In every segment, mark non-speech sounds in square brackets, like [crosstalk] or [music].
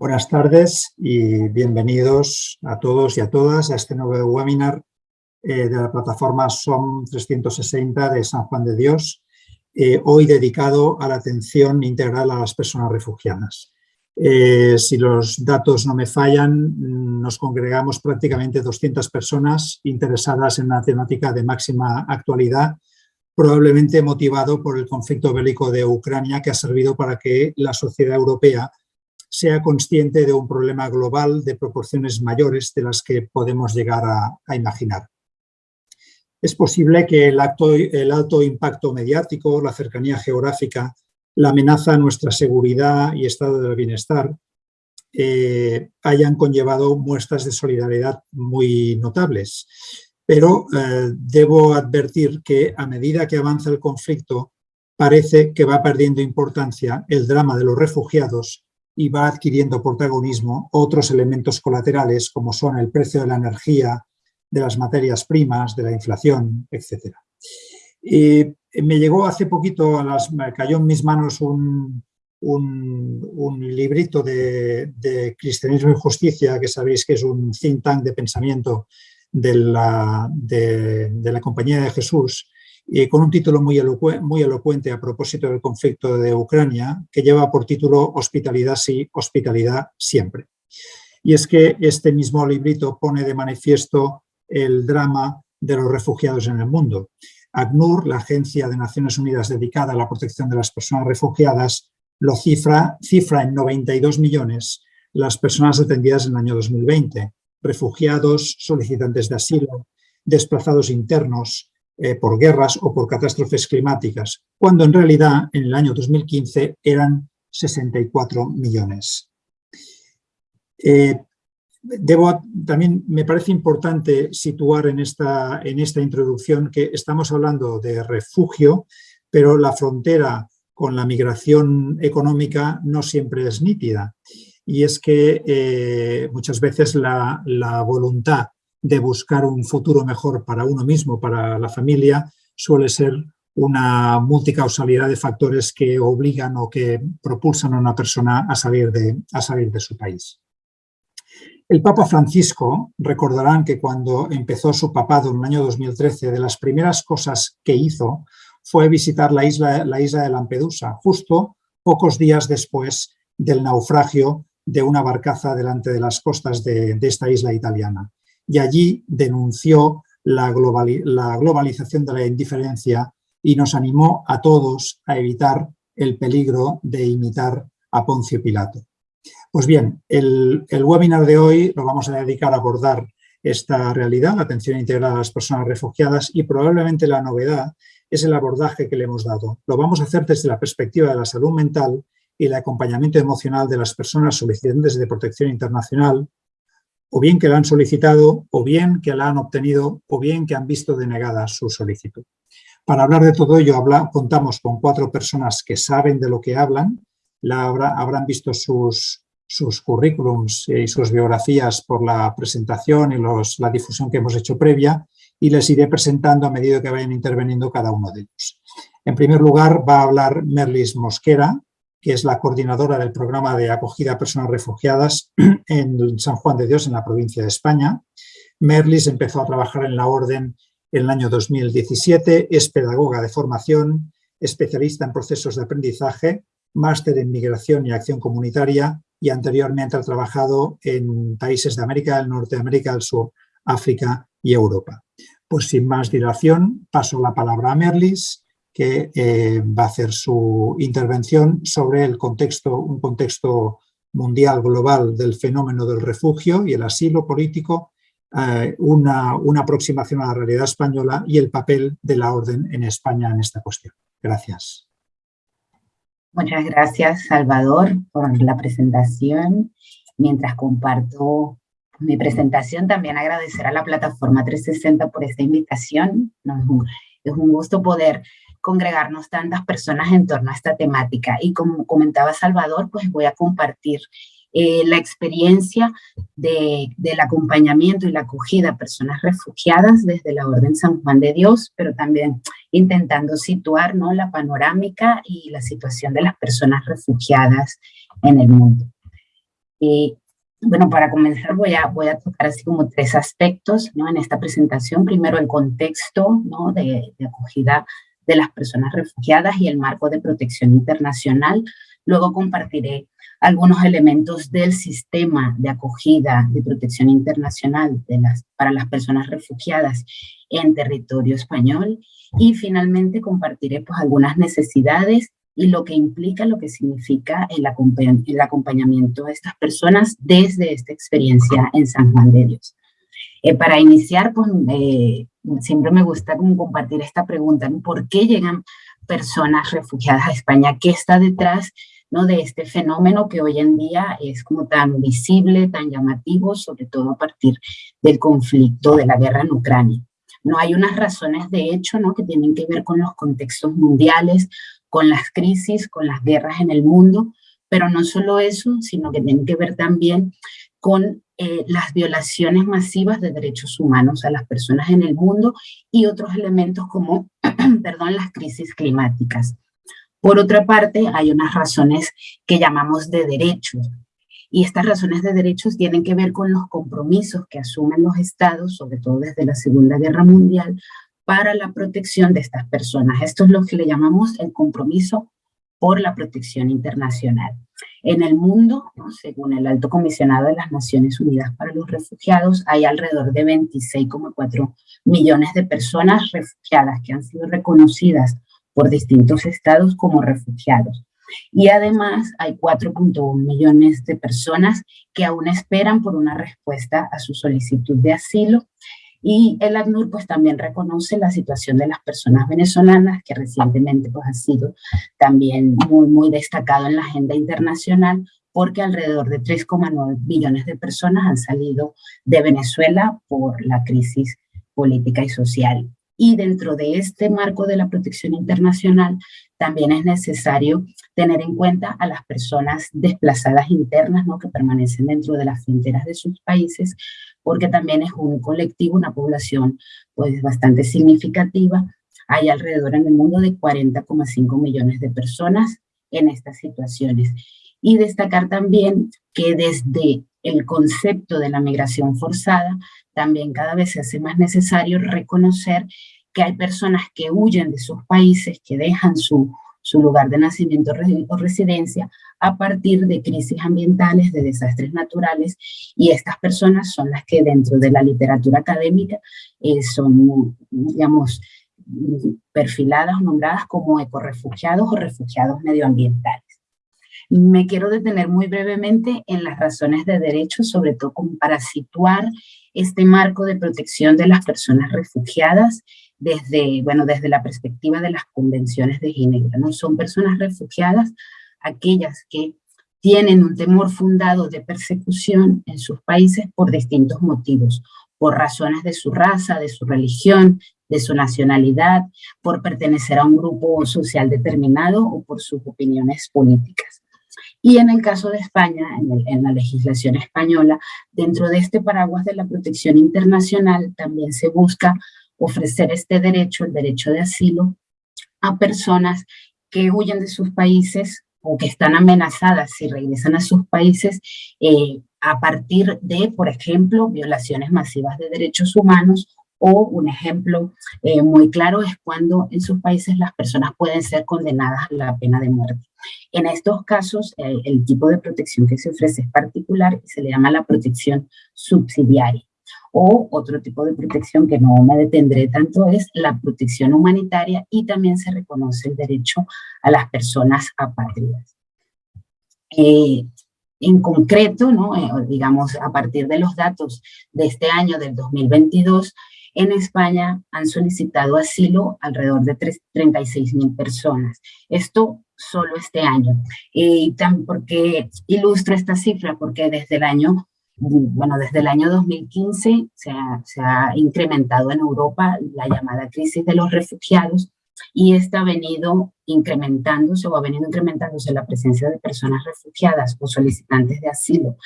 Buenas tardes y bienvenidos a todos y a todas a este nuevo webinar eh, de la plataforma SOM 360 de San Juan de Dios, eh, hoy dedicado a la atención integral a las personas refugiadas. Eh, si los datos no me fallan, nos congregamos prácticamente 200 personas interesadas en una temática de máxima actualidad, probablemente motivado por el conflicto bélico de Ucrania que ha servido para que la sociedad europea sea consciente de un problema global de proporciones mayores de las que podemos llegar a, imaginar. Es posible que el, alto impacto mediático, la cercanía geográfica, la amenaza a nuestra seguridad y estado del bienestar eh, hayan conllevado muestras de solidaridad muy notables. Pero eh, debo advertir que a medida que avanza el conflicto, parece que va perdiendo importancia el drama de los refugiados y va adquiriendo protagonismo otros elementos colaterales como son el precio de la energía, de las materias primas, de la inflación, etc. Y me llegó hace poquito, a las, me cayó en mis manos un, un, librito de, Cristianismo y Justicia, que sabéis que es un think tank de pensamiento de la, de la Compañía de Jesús, y con un título muy, muy elocuente a propósito del conflicto de Ucrania, que lleva por título Hospitalidad sí, hospitalidad siempre. Y es que este mismo librito pone de manifiesto el drama de los refugiados en el mundo. ACNUR, la Agencia de Naciones Unidas dedicada a la protección de las personas refugiadas, lo cifra, cifra en 92 millones las personas atendidas en el año 2020, refugiados, solicitantes de asilo, desplazados internos, eh, por guerras o por catástrofes climáticas, cuando en realidad en el año 2015 eran 64 millones. Eh, debo, también me parece importante situar en esta, en esta introducción que estamos hablando de refugio, pero la frontera con la migración económica no siempre es nítida. Y es que eh, muchas veces la, la voluntad de buscar un futuro mejor para uno mismo, para la familia, suele ser una multicausalidad de factores que obligan o que propulsan a una persona a salir de, a salir de su país. El Papa Francisco, recordarán que cuando empezó su papado en el año 2013, de las primeras cosas que hizo fue visitar la isla, la isla de Lampedusa, justo pocos días después del naufragio de una barcaza delante de las costas de esta isla italiana y allí denunció la, globalización de la indiferencia y nos animó a todos a evitar el peligro de imitar a Poncio Pilato. Pues bien, el, webinar de hoy lo vamos a dedicar a abordar esta realidad, la atención integral a las personas refugiadas y probablemente la novedad es el abordaje que le hemos dado. Lo vamos a hacer desde la perspectiva de la salud mental y el acompañamiento emocional de las personas solicitantes de protección internacional o bien que la han solicitado, o bien que la han obtenido, o bien que han visto denegada su solicitud. Para hablar de todo ello, contamos con cuatro personas que saben de lo que hablan, la habrán visto sus, currículums y sus biografías por la presentación y la difusión que hemos hecho previa, y les iré presentando a medida que vayan interveniendo cada uno de ellos. En primer lugar, va a hablar Merlis Mosquera, que es la coordinadora del programa de acogida a personas refugiadas [clears throat] en San Juan de Dios, en la provincia de España. Merlis empezó a trabajar en la Orden en el año 2017, es pedagoga de formación, especialista en procesos de aprendizaje, máster en migración y acción comunitaria y anteriormente ha trabajado en países de América del Norte, América del Sur, África y Europa. Pues sin más dilación, paso la palabra a Merlis que eh, va a hacer su intervención sobre el contexto, un contexto mundial global del fenómeno del refugio y el asilo político, eh, una, una, aproximación a la realidad española y el papel de la orden en España en esta cuestión. Gracias. Muchas gracias, Salvador, por la presentación. Mientras comparto mi presentación, también agradecer a la plataforma 360 por esta invitación. es un gusto poder congregarnos tantas personas en torno a esta temática. Y como comentaba Salvador, pues voy a compartir eh, la experiencia de, del acompañamiento y la acogida a personas refugiadas desde la Orden San Juan de Dios, pero también intentando situar ¿no? la panorámica y la situación de las personas refugiadas en el mundo. Eh, bueno, para comenzar voy a, voy a tocar así como tres aspectos ¿no? en esta presentación. Primero, el contexto ¿no? de, de acogida de las personas refugiadas y el marco de protección internacional. Luego compartiré algunos elementos del sistema de acogida de protección internacional para las personas refugiadas en territorio español y finalmente compartiré pues, algunas necesidades y lo que implica, lo que significa el, acompañamiento de estas personas desde esta experiencia en San Juan de Dios. Eh, para iniciar, pues eh, siempre me gusta compartir esta pregunta, ¿por qué llegan personas refugiadas a España? ¿Qué está detrás ¿no? de este fenómeno que hoy en día es como tan visible, tan llamativo, sobre todo a partir del conflicto de la guerra en Ucrania? No hay unas razones de hecho ¿no? que tienen que ver con los contextos mundiales, con las crisis, con las guerras en el mundo, pero no solo eso, sino que tienen que ver también con eh, las violaciones masivas de derechos humanos a las personas en el mundo y otros elementos como, [clears throat] perdón, las crisis climáticas. Por otra parte, hay unas razones que llamamos de derechos, y estas razones de derechos tienen que ver con los compromisos que asumen los estados, sobre todo desde la Segunda Guerra Mundial, para la protección de estas personas. Esto es lo que le llamamos el compromiso por la protección internacional. En el mundo, según el Alto Comisionado de las Naciones Unidas para los Refugiados, hay alrededor de 26,4 millones de personas refugiadas que han sido reconocidas por distintos estados como refugiados. Y además hay 4.1 millones de personas que aún esperan por una respuesta a su solicitud de asilo y el ACNUR pues también reconoce la situación de las personas venezolanas, que recientemente pues ha sido también muy, muy destacado en la agenda internacional, porque alrededor de 3,9 billones de personas han salido de Venezuela por la crisis política y social. Y dentro de este marco de la protección internacional, también es necesario tener en cuenta a las personas desplazadas internas ¿no? que permanecen dentro de las fronteras de sus países, porque también es un colectivo, una población pues bastante significativa. Hay alrededor en el mundo de 40,5 millones de personas en estas situaciones. Y destacar también que desde el concepto de la migración forzada, también cada vez se hace más necesario reconocer que hay personas que huyen de sus países, que dejan su, su lugar de nacimiento o residencia a partir de crisis ambientales, de desastres naturales, y estas personas son las que dentro de la literatura académica eh, son, digamos, perfiladas o nombradas como ecorefugiados o refugiados medioambientales. Me quiero detener muy brevemente en las razones de derecho, sobre todo como para situar este marco de protección de las personas refugiadas desde, bueno, desde la perspectiva de las convenciones de Ginebra. ¿no? Son personas refugiadas aquellas que tienen un temor fundado de persecución en sus países por distintos motivos, por razones de su raza, de su religión, de su nacionalidad, por pertenecer a un grupo social determinado o por sus opiniones políticas. Y en el caso de España, en, la legislación española, dentro de este paraguas de la protección internacional también se busca ofrecer este derecho, el derecho de asilo, a personas que huyen de sus países o que están amenazadas si regresan a sus países eh, a partir de, por ejemplo, violaciones masivas de derechos humanos o un ejemplo eh, muy claro es cuando en sus países las personas pueden ser condenadas a la pena de muerte. En estos casos, el tipo de protección que se ofrece es particular y se le llama la protección subsidiaria o otro tipo de protección que no me detendré tanto es la protección humanitaria y también se reconoce el derecho a las personas apátridas. Eh, en concreto, ¿no? Eh, digamos, a partir de los datos de este año, del 2022, en España han solicitado asilo alrededor de 36 mil personas. Esto solo este año. Y también porque ilustro esta cifra, porque desde el año bueno, desde el año 2015 se ha, incrementado en Europa la llamada crisis de los refugiados y esta ha venido incrementándose o ha venido incrementándose la presencia de personas refugiadas o solicitantes de asilo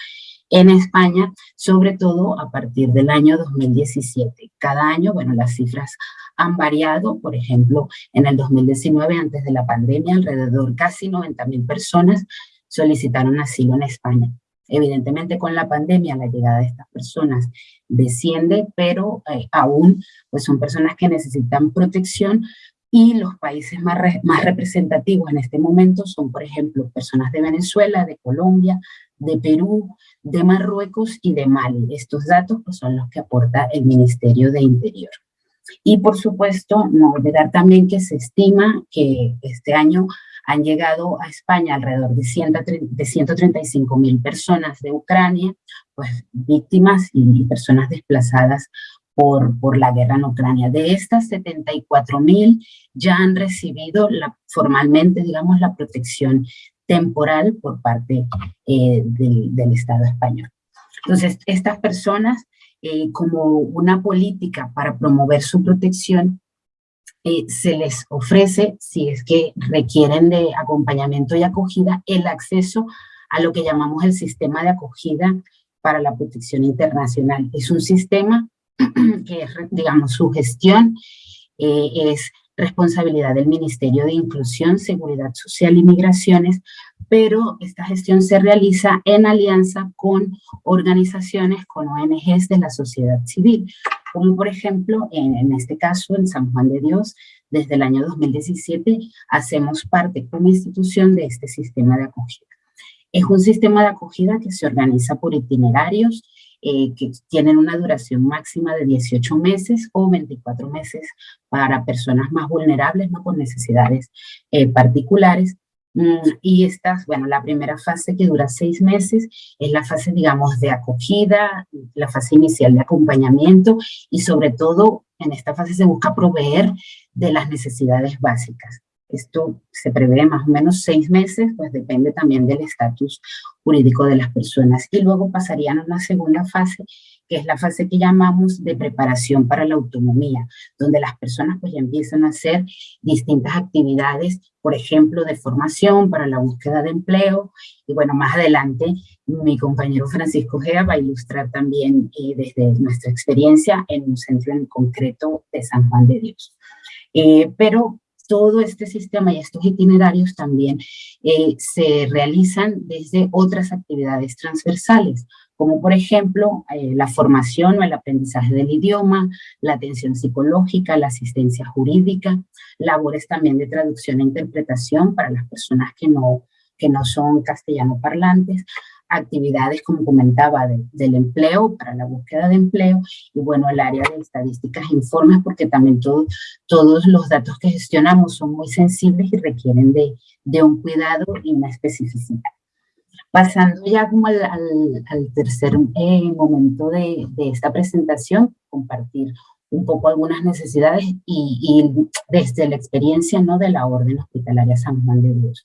en España, sobre todo a partir del año 2017. Cada año, bueno, las cifras han variado, por ejemplo, en el 2019, antes de la pandemia, alrededor casi 90 mil personas solicitaron asilo en España. Evidentemente con la pandemia la llegada de estas personas desciende, pero eh, aún pues son personas que necesitan protección y los países más, más representativos en este momento son, por ejemplo, personas de Venezuela, de Colombia, de Perú, de Marruecos y de Mali. Estos datos pues, son los que aporta el Ministerio de Interior. Y por supuesto, no olvidar también que se estima que este año han llegado a España alrededor de, 135 mil personas de Ucrania, pues víctimas y personas desplazadas por, por la guerra en Ucrania. De estas 74 mil ya han recibido la, formalmente, digamos, la protección temporal por parte eh, del, del, Estado español. Entonces, estas personas, eh, como una política para promover su protección, eh, se les ofrece, si es que requieren de acompañamiento y acogida, el acceso a lo que llamamos el sistema de acogida para la protección internacional. Es un sistema [clears throat] que es, digamos, su gestión eh, es responsabilidad del Ministerio de Inclusión, Seguridad Social y Migraciones, pero esta gestión se realiza en alianza con organizaciones, con ONGs de la sociedad civil, como por ejemplo, en, este caso, en San Juan de Dios, desde el año 2017 hacemos parte como institución de este sistema de acogida. Es un sistema de acogida que se organiza por itinerarios, eh, que tienen una duración máxima de 18 meses o 24 meses para personas más vulnerables, no con necesidades eh, particulares. Mm, y esta, bueno, la primera fase que dura seis meses es la fase, digamos, de acogida, la fase inicial de acompañamiento y sobre todo en esta fase se busca proveer de las necesidades básicas. Esto se prevé más o menos seis meses, pues depende también del estatus jurídico de las personas. Y luego pasarían a una segunda fase, que es la fase que llamamos de preparación para la autonomía, donde las personas pues ya empiezan a hacer distintas actividades, por ejemplo, de formación para la búsqueda de empleo. Y bueno, más adelante mi compañero Francisco Gea va a ilustrar también eh, desde nuestra experiencia en un centro en concreto de San Juan de Dios. Eh, pero todo este sistema y estos itinerarios también eh, se realizan desde otras actividades transversales, como por ejemplo eh, la formación o el aprendizaje del idioma, la atención psicológica, la asistencia jurídica, labores también de traducción e interpretación para las personas que no, que no son castellano parlantes, actividades, como comentaba, del empleo, para la búsqueda de empleo, y bueno, el área de estadísticas e informes, porque también todos los datos que gestionamos son muy sensibles y requieren de, de un cuidado y una especificidad. Pasando ya como al, tercer eh, momento de, esta presentación, compartir un poco algunas necesidades y, y, desde la experiencia ¿no? de la Orden Hospitalaria San Juan de Dios.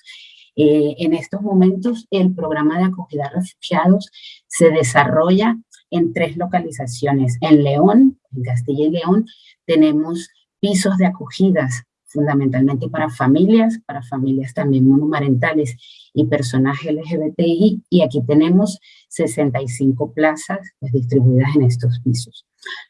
Eh, en estos momentos el programa de acogida a refugiados se desarrolla en tres localizaciones. En León, en Castilla y León, tenemos pisos de acogidas fundamentalmente para familias, para familias también monomarentales y personas LGBTI, y aquí tenemos 65 plazas pues, distribuidas en estos pisos.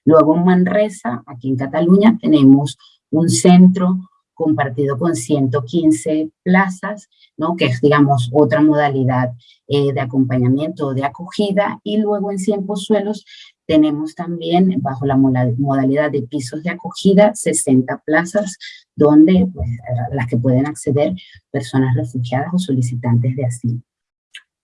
Luego en Manresa, aquí en Cataluña, tenemos un centro compartido con 115 plazas, ¿no? que es, digamos, otra modalidad eh, de acompañamiento o de acogida, y luego en Cien Suelos tenemos también, bajo la modalidad de pisos de acogida, 60 plazas, donde, pues, las que pueden acceder personas refugiadas o solicitantes de asilo.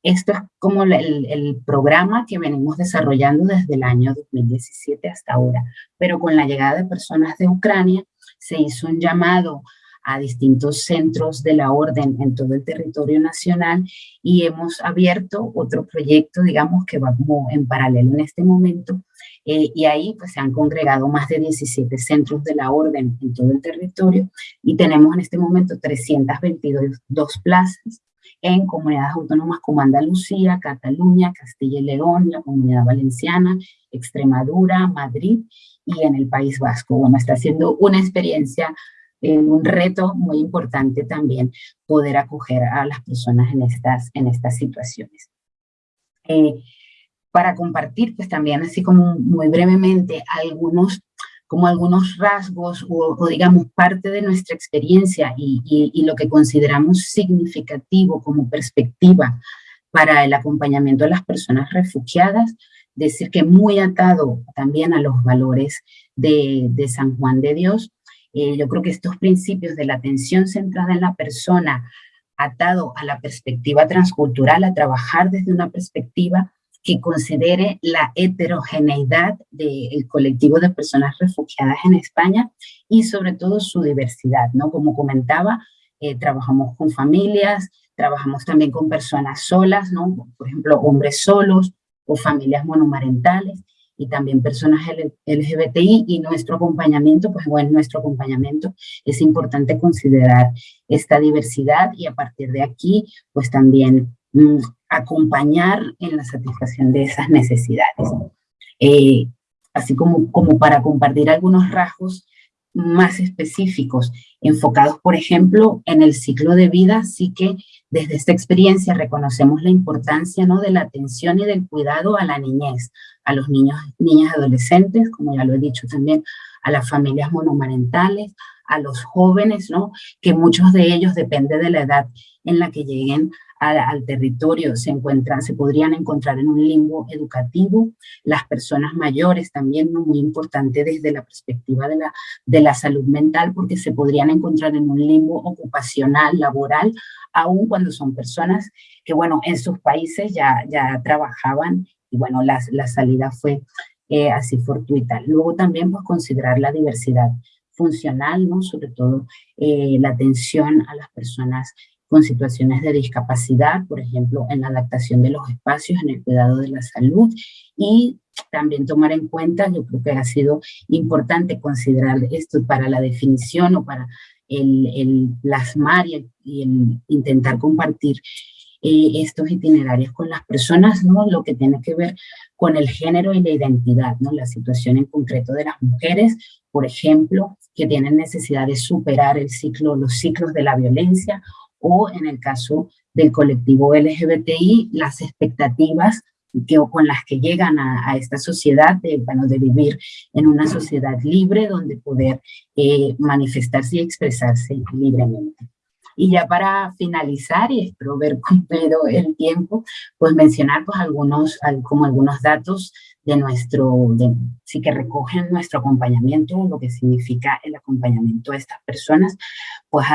Esto es como el, el, programa que venimos desarrollando desde el año 2017 hasta ahora, pero con la llegada de personas de Ucrania, se hizo un llamado a distintos centros de la orden en todo el territorio nacional y hemos abierto otro proyecto, digamos, que va como en paralelo en este momento eh, y ahí pues se han congregado más de 17 centros de la orden en todo el territorio y tenemos en este momento 322 plazas en comunidades autónomas como Andalucía, Cataluña, Castilla y León, la Comunidad Valenciana, Extremadura, Madrid y en el País Vasco. Bueno, está siendo una experiencia, eh, un reto muy importante también poder acoger a las personas en estas, en estas situaciones. Eh, para compartir, pues también así como muy brevemente, algunos como algunos rasgos o, digamos parte de nuestra experiencia y, lo que consideramos significativo como perspectiva para el acompañamiento de las personas refugiadas, decir que muy atado también a los valores de, San Juan de Dios. Eh, yo creo que estos principios de la atención centrada en la persona, atado a la perspectiva transcultural, a trabajar desde una perspectiva que considere la heterogeneidad del colectivo de personas refugiadas en España y sobre todo su diversidad, ¿no? Como comentaba, eh, trabajamos con familias, Trabajamos también con personas solas, ¿no? Por ejemplo, hombres solos o familias monomarentales y también personas LGBTI y nuestro acompañamiento, pues bueno, nuestro acompañamiento es importante considerar esta diversidad y a partir de aquí, pues también mm, acompañar en la satisfacción de esas necesidades. Eh, así como, como para compartir algunos rasgos más específicos, enfocados, por ejemplo, en el ciclo de vida, sí que desde esta experiencia reconocemos la importancia ¿no? de la atención y del cuidado a la niñez, a los niños, niñas adolescentes, como ya lo he dicho también, a las familias monomarentales, a los jóvenes, ¿no? que muchos de ellos, depende de la edad en la que lleguen al, territorio se encuentran, se podrían encontrar en un limbo educativo, las personas mayores también, muy importante desde la perspectiva de la, de la salud mental, porque se podrían encontrar en un limbo ocupacional, laboral, aun cuando son personas que, bueno, en sus países ya, ya trabajaban y, bueno, la, la salida fue eh, así fortuita. Luego también, pues, considerar la diversidad funcional, ¿no? Sobre todo eh, la atención a las personas con situaciones de discapacidad, por ejemplo, en la adaptación de los espacios, en el cuidado de la salud y también tomar en cuenta, yo creo que ha sido importante considerar esto para la definición o para el, plasmar y el, intentar compartir eh, estos itinerarios con las personas, ¿no? lo que tiene que ver con el género y la identidad, ¿no? la situación en concreto de las mujeres, por ejemplo, que tienen necesidad de superar el ciclo, los ciclos de la violencia o en el caso del colectivo LGBTI, las expectativas que, con las que llegan a, esta sociedad, de, bueno, de vivir en una sociedad libre donde poder eh, manifestarse y expresarse libremente. Y ya para finalizar, y espero ver [laughs] cumplido el tiempo, pues mencionar pues algunos, como algunos datos de nuestro, de, sí que recogen nuestro acompañamiento, lo que significa el acompañamiento de estas personas. Pues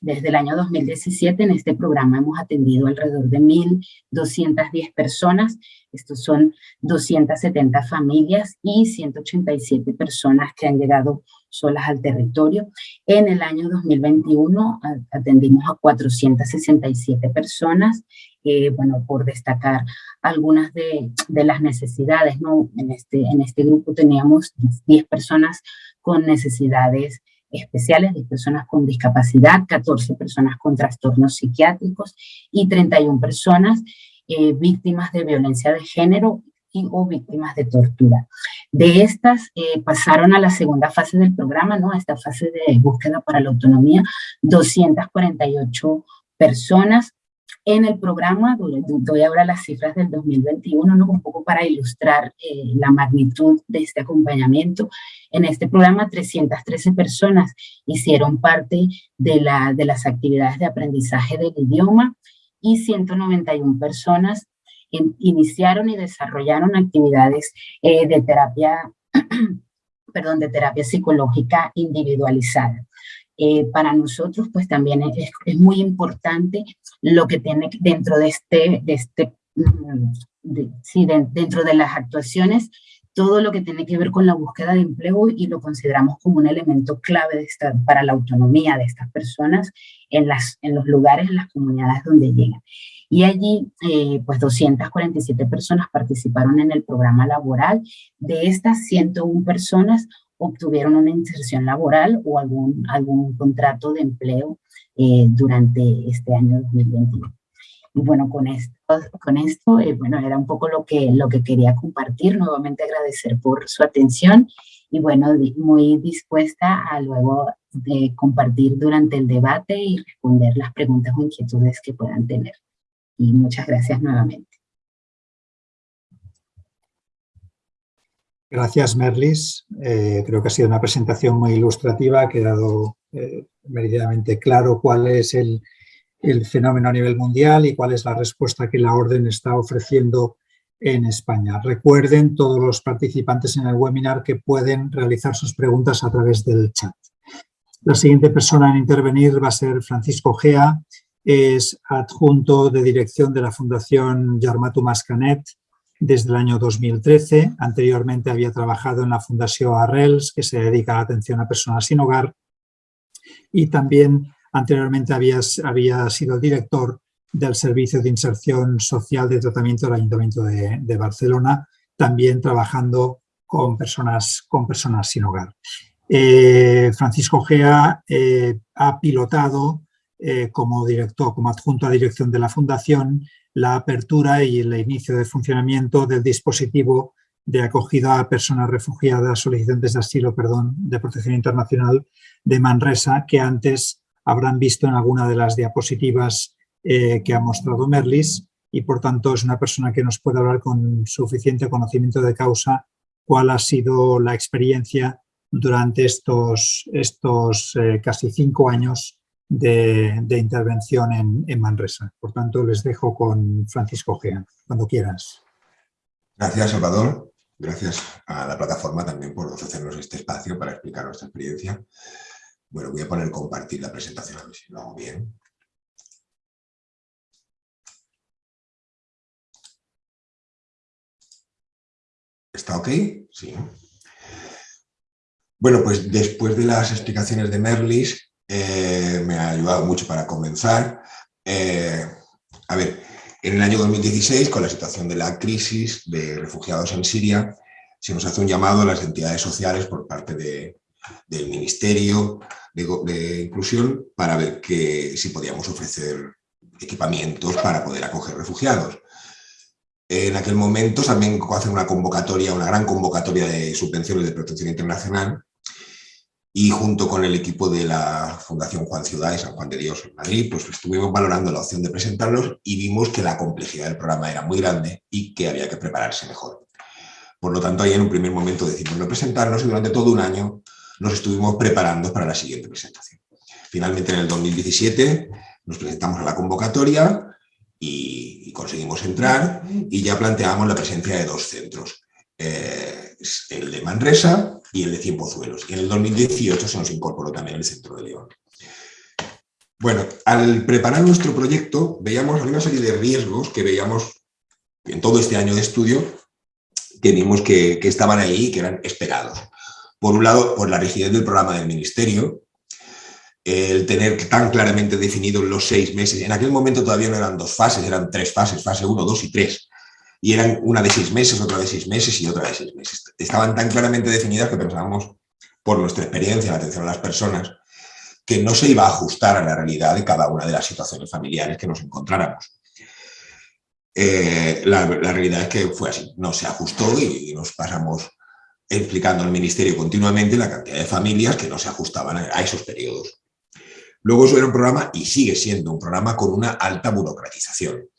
desde el año 2017 en este programa hemos atendido alrededor de 1.210 personas, estos son 270 familias y 187 personas que han llegado solas al territorio. En el año 2021 atendimos a 467 personas eh, bueno, por destacar algunas de, las necesidades, ¿no? En este, en este grupo teníamos 10 personas con necesidades especiales, 10 personas con discapacidad, 14 personas con trastornos psiquiátricos y 31 personas eh, víctimas de violencia de género y o víctimas de tortura. De estas eh, pasaron a la segunda fase del programa, ¿no? a esta fase de búsqueda para la autonomía, 248 personas, en el programa, doy ahora las cifras del 2021, ¿no? un poco para ilustrar eh, la magnitud de este acompañamiento. En este programa, 313 personas hicieron parte de las actividades de aprendizaje del idioma y 191 personas iniciaron y desarrollaron actividades eh, de terapia [clears throat] perdón, de terapia psicológica individualizada. Eh, para nosotros pues también es, es, muy importante lo que tiene dentro de este, de este mm, sí, dentro de las actuaciones, todo lo que tiene que ver con la búsqueda de empleo y lo consideramos como un elemento clave de esta, para la autonomía de estas personas en, las, en los lugares, en las comunidades donde llegan. Y allí, eh, pues 247 personas participaron en el programa laboral. De estas 101 personas, obtuvieron una inserción laboral o algún, algún contrato de empleo eh, durante este año 2021. Y bueno, con esto, con esto eh, bueno, era un poco lo que, lo que quería compartir. Nuevamente agradecer por su atención y bueno, muy dispuesta a luego de compartir durante el debate y responder las preguntas o inquietudes que puedan tener. Y muchas gracias nuevamente. Gracias, Merlis. Eh, creo que ha sido una presentación muy ilustrativa, ha quedado eh, claro cuál es el, el fenómeno a nivel mundial y cuál es la respuesta que la Orden está ofreciendo en España. Recuerden todos los participantes en el webinar que pueden realizar sus preguntas a través del chat. La siguiente persona en intervenir va a ser Francisco Gea, es adjunto de dirección de la Fundación Yarmatu Mascanet desde el año 2013. Anteriormente había trabajado en la Fundación Arrels, que se dedica a la atención a personas sin hogar. Y también anteriormente había, había sido director del Servicio de Inserción Social de Tratamiento del Ayuntamiento de, Barcelona, también trabajando con personas, con personas sin hogar. Eh, Francisco Gea eh, ha pilotado eh, como director, como adjunto a dirección de la Fundación, la apertura y el inicio de funcionamiento del dispositivo de acogida a personas refugiadas, solicitantes de asilo, perdón, de protección internacional de Manresa, que antes habrán visto en alguna de las diapositivas eh, que ha mostrado Merlis. Y por tanto es una persona que nos puede hablar con suficiente conocimiento de causa cuál ha sido la experiencia durante estos, estos eh, casi cinco años de, intervención en, Manresa. Por tanto, les dejo con Francisco Gea, cuando quieras. Gracias, Salvador. Gracias a la plataforma también por ofrecernos este espacio para explicar nuestra experiencia. Bueno, voy a poner compartir la presentación, a ver si lo hago bien. ¿Está ok? Sí. Bueno, pues después de las explicaciones de Merlis, eh, me ha ayudado mucho para comenzar. Eh, a ver, en el año 2016, con la situación de la crisis de refugiados en Siria, se nos hace un llamado a las entidades sociales por parte del Ministerio de, Inclusión para ver que, si podíamos ofrecer equipamientos para poder acoger refugiados. En aquel momento también hacen una convocatoria, una gran convocatoria de subvenciones de protección internacional y junto con el equipo de la Fundación Juan Ciudad y San Juan de Dios en Madrid, pues estuvimos valorando la opción de presentarlos y vimos que la complejidad del programa era muy grande y que había que prepararse mejor. Por lo tanto, ahí en un primer momento decidimos no presentarnos y durante todo un año nos estuvimos preparando para la siguiente presentación. Finalmente, en el 2017, nos presentamos a la convocatoria y, conseguimos entrar y ya planteamos la presencia de dos centros. Eh, el de Manresa y el de Cienpozuelos. Y en el 2018 se nos incorporó también el Centro de León. Bueno, al preparar nuestro proyecto veíamos una serie de riesgos que veíamos en todo este año de estudio que vimos que, estaban ahí y que eran esperados. Por un lado, por la rigidez del programa del Ministerio, el tener tan claramente definidos los seis meses. En aquel momento todavía no eran dos fases, eran tres fases, fase 1, 2 y 3 y eran una de seis meses, otra de seis meses y otra de seis meses. Estaban tan claramente definidas que pensábamos, por nuestra experiencia en atención a las personas, que no se iba a ajustar a la realidad de cada una de las situaciones familiares que nos encontráramos. Eh, la, realidad es que fue así, no se ajustó y, nos pasamos explicando al Ministerio continuamente la cantidad de familias que no se ajustaban a, a esos periodos. Luego eso era un programa, y sigue siendo un programa con una alta burocratización.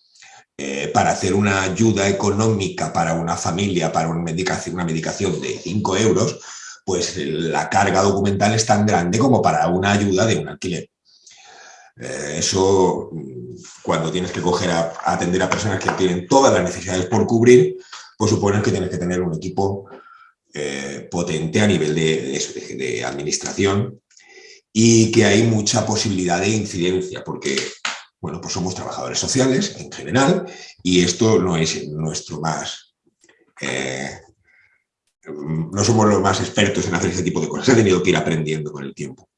Eh, para hacer una ayuda económica para una familia, para una medicación, una medicación de 5 euros, pues la carga documental es tan grande como para una ayuda de un alquiler. Eh, eso, cuando tienes que coger a, atender a personas que tienen todas las necesidades por cubrir, pues supone que tienes que tener un equipo eh, potente a nivel de administración y que hay mucha posibilidad de incidencia, porque bueno, pues somos trabajadores sociales en general y esto no es nuestro más... Eh, no somos los más expertos en hacer ese tipo de cosas, he tenido que ir aprendiendo con el tiempo.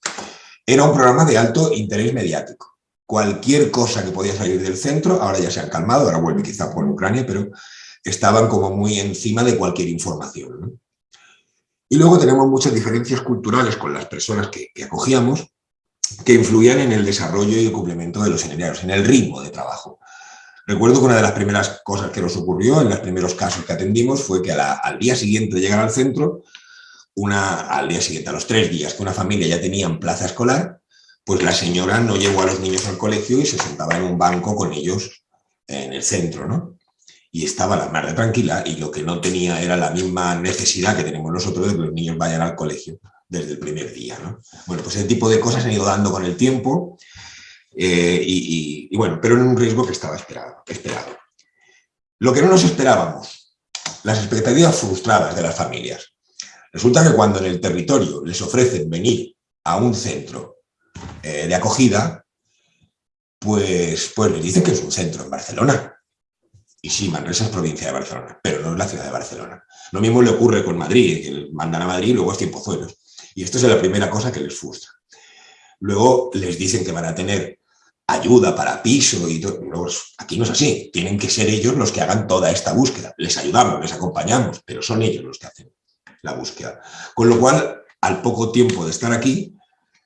Era un programa de alto interés mediático. Cualquier cosa que podía salir del centro, ahora ya se han calmado, ahora vuelve quizá por Ucrania, pero estaban como muy encima de cualquier información. Y luego tenemos muchas diferencias culturales con las personas que acogíamos, que influían en el desarrollo y el cumplimiento de los seminarios, en el ritmo de trabajo. Recuerdo que una de las primeras cosas que nos ocurrió en los primeros casos que atendimos fue que al día siguiente de llegar al centro, una, al día siguiente, a los tres días que una familia ya tenía en plaza escolar, pues la señora no llevó a los niños al colegio y se sentaba en un banco con ellos en el centro, ¿no? Y estaba la madre tranquila y lo que no tenía era la misma necesidad que tenemos nosotros de que los niños vayan al colegio desde el primer día. ¿no? Bueno, pues ese tipo de cosas han ido dando con el tiempo. Eh, y, bueno, pero en un riesgo que estaba esperado, esperado. Lo que no nos esperábamos, las expectativas frustradas de las familias. Resulta que cuando en el territorio les ofrecen venir a un centro eh, de acogida, pues, pues les dicen que es un centro en Barcelona. Y sí, Manresa es provincia de Barcelona, pero no es la ciudad de Barcelona. Lo mismo le ocurre con Madrid, que mandan a Madrid y luego es tiempozuelos. Y esto es la primera cosa que les frustra. Luego les dicen que van a tener ayuda para piso y todo. aquí no es así. Tienen que ser ellos los que hagan toda esta búsqueda. Les ayudamos, les acompañamos, pero son ellos los que hacen la búsqueda. Con lo cual, al poco tiempo de estar aquí,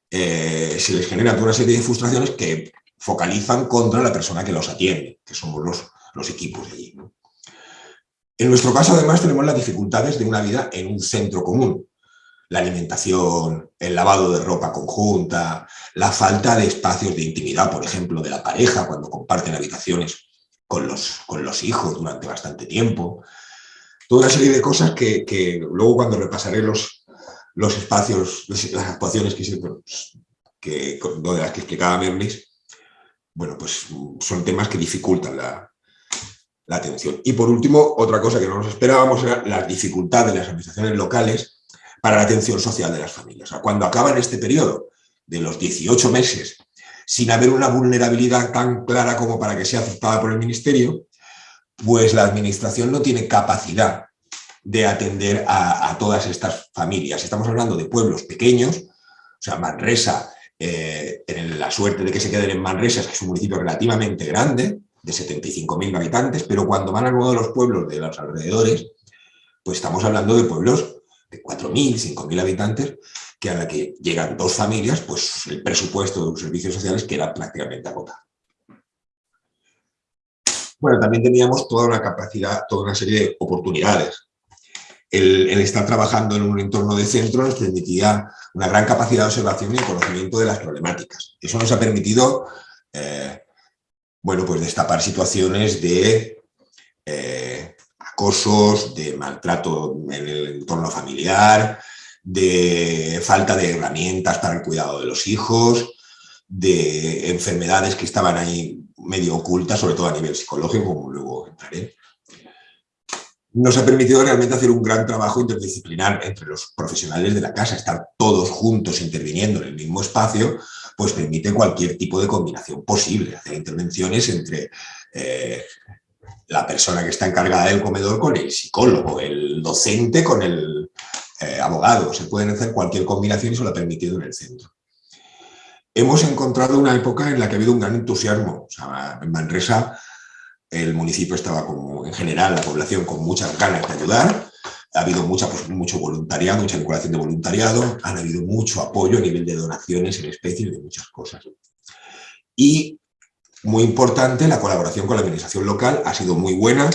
eh, se les genera toda una serie de frustraciones que focalizan contra la persona que los atiende, que somos los, los equipos de allí. En nuestro caso, además, tenemos las dificultades de una vida en un centro común. La alimentación, el lavado de ropa conjunta, la falta de espacios de intimidad, por ejemplo, de la pareja cuando comparten habitaciones con los, con los hijos durante bastante tiempo. Toda una serie de cosas que, luego cuando repasaré los, los espacios, las actuaciones que, que, de las que explicaba Merlis, bueno, pues son temas que dificultan la, la atención. Y por último, otra cosa que no nos esperábamos era las dificultades de las administraciones locales para la atención social de las familias. cuando acaban este periodo de los 18 meses sin haber una vulnerabilidad tan clara como para que sea aceptada por el Ministerio, pues la Administración no tiene capacidad de atender a, todas estas familias. Estamos hablando de pueblos pequeños, o sea, Manresa, eh, en la suerte de que se queden en Manresa, es que es un municipio relativamente grande, de 75.000 habitantes, pero cuando van a uno de los pueblos de los alrededores, pues estamos hablando de pueblos de 4.000, 5.000 habitantes, que a la que llegan dos familias, pues el presupuesto de los servicios sociales queda prácticamente agotado. Bueno, también teníamos toda una capacidad, toda una serie de oportunidades. El, estar trabajando en un entorno de centro nos permitía una gran capacidad de observación y conocimiento de las problemáticas. Eso nos ha permitido eh, bueno, pues destapar situaciones de eh, de maltrato en el entorno familiar, de falta de herramientas para el cuidado de los hijos, de enfermedades que estaban ahí medio ocultas, sobre todo a nivel psicológico, como luego entraré. Nos ha permitido realmente hacer un gran trabajo interdisciplinar entre los profesionales de la casa, estar todos juntos interviniendo en el mismo espacio, pues permite cualquier tipo de combinación posible, hacer intervenciones entre eh, la persona que está encargada del comedor con el psicólogo, el docente con el eh, abogado, se pueden hacer cualquier combinación y eso lo ha permitido en el centro. Hemos encontrado una época en la que ha habido un gran entusiasmo. en Manresa el municipio estaba como, en general, la población con muchas ganas de ayudar, ha habido mucha, pues, mucho voluntariado, mucha vinculación de voluntariado, han habido mucho apoyo a nivel de donaciones en especie de muchas cosas. Y, muy importante, la colaboración con la administración local ha sido muy buena.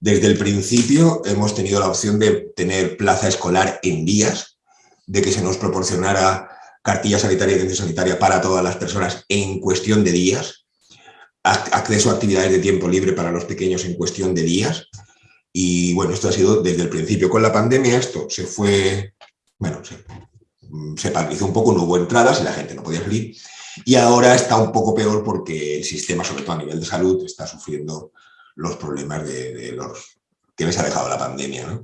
Desde el principio hemos tenido la opción de tener plaza escolar en días, de que se nos proporcionara cartilla sanitaria y atención sanitaria para todas las personas en cuestión de días, acceso a actividades de tiempo libre para los pequeños en cuestión de días, y bueno, esto ha sido desde el principio. Con la pandemia esto se fue, bueno, se, paralizó un poco, no hubo entradas y la gente no podía salir. Y ahora está un poco peor porque el sistema, sobre todo a nivel de salud, está sufriendo los problemas de, los que les ha dejado la pandemia.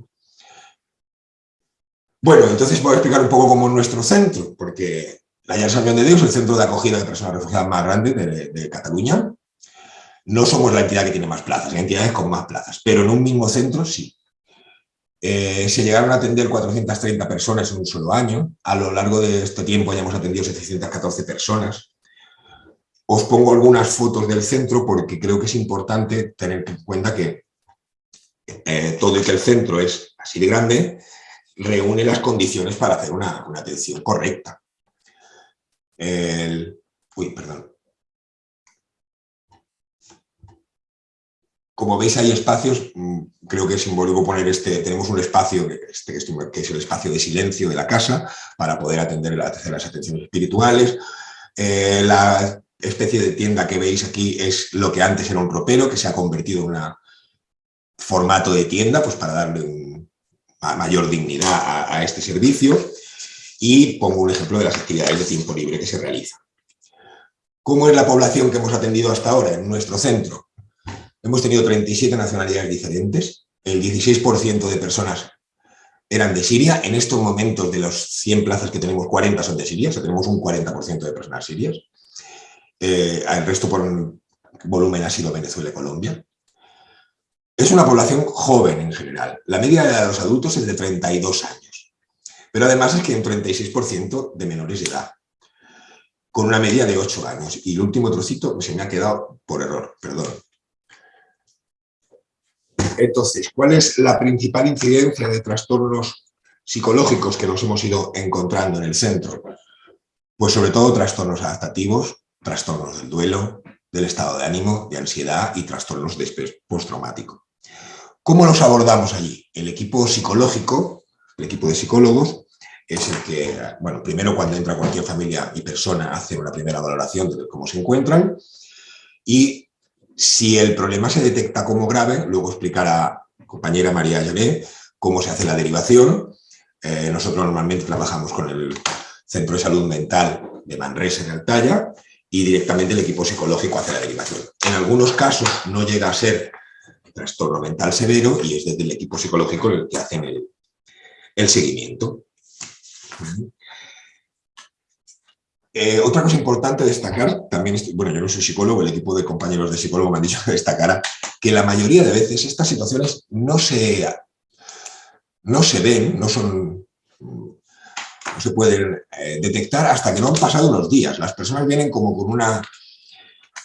Bueno, entonces voy a explicar un poco cómo es nuestro centro, porque la Llar San de Dios es el centro de acogida de personas refugiadas más grande de Cataluña. No somos la entidad que tiene más plazas, hay entidades con más plazas, pero en un mismo centro sí. Eh, se llegaron a atender 430 personas en un solo año. A lo largo de este tiempo ya hemos atendido 714 personas. Os pongo algunas fotos del centro porque creo que es importante tener en cuenta que eh, todo y que el centro es así de grande, reúne las condiciones para hacer una, atención correcta. uy, perdón. Como veis hay espacios, mm, creo que es simbólico poner este, tenemos un espacio este, que es el espacio de silencio de la casa para poder atender las atenciones espirituales. Eh, la especie de tienda que veis aquí es lo que antes era un ropero que se ha convertido en un formato de tienda pues para darle mayor dignidad a, a este servicio y pongo un ejemplo de las actividades de tiempo libre que se realizan. ¿Cómo es la población que hemos atendido hasta ahora en nuestro centro? Hemos tenido 37 nacionalidades diferentes, el 16% de personas eran de Siria, en estos momentos de los 100 plazas que tenemos, 40 son de Siria, o sea, tenemos un 40% de personas sirias, eh, el resto por volumen ha sido Venezuela y Colombia. Es una población joven en general, la media de los adultos es de 32 años, pero además es que hay un 36% de menores de edad, con una media de 8 años. Y el último trocito se me ha quedado por error, perdón. Entonces, ¿cuál es la principal incidencia de trastornos psicológicos que nos hemos ido encontrando en el centro? Pues sobre todo trastornos adaptativos, trastornos del duelo, del estado de ánimo, de ansiedad y trastornos de postraumático. ¿Cómo los abordamos allí? El equipo psicológico, el equipo de psicólogos, es el que, bueno, primero cuando entra cualquier familia y persona hace una primera valoración de cómo se encuentran y si el problema se detecta como grave, luego explicará compañera María Llané cómo se hace la derivación. Eh, nosotros normalmente trabajamos con el Centro de Salud Mental de Manresa en Altaya y directamente el equipo psicológico hace la derivación. En algunos casos no llega a ser trastorno mental severo y es desde el equipo psicológico el que hacen el, el seguimiento. Eh, otra cosa importante destacar, también, bueno, yo no soy psicólogo, el equipo de compañeros de psicólogo me han dicho [laughs] que destacara que la mayoría de veces estas situaciones no se, no se ven, no son no se pueden eh, detectar hasta que no han pasado unos días. Las personas vienen como con una,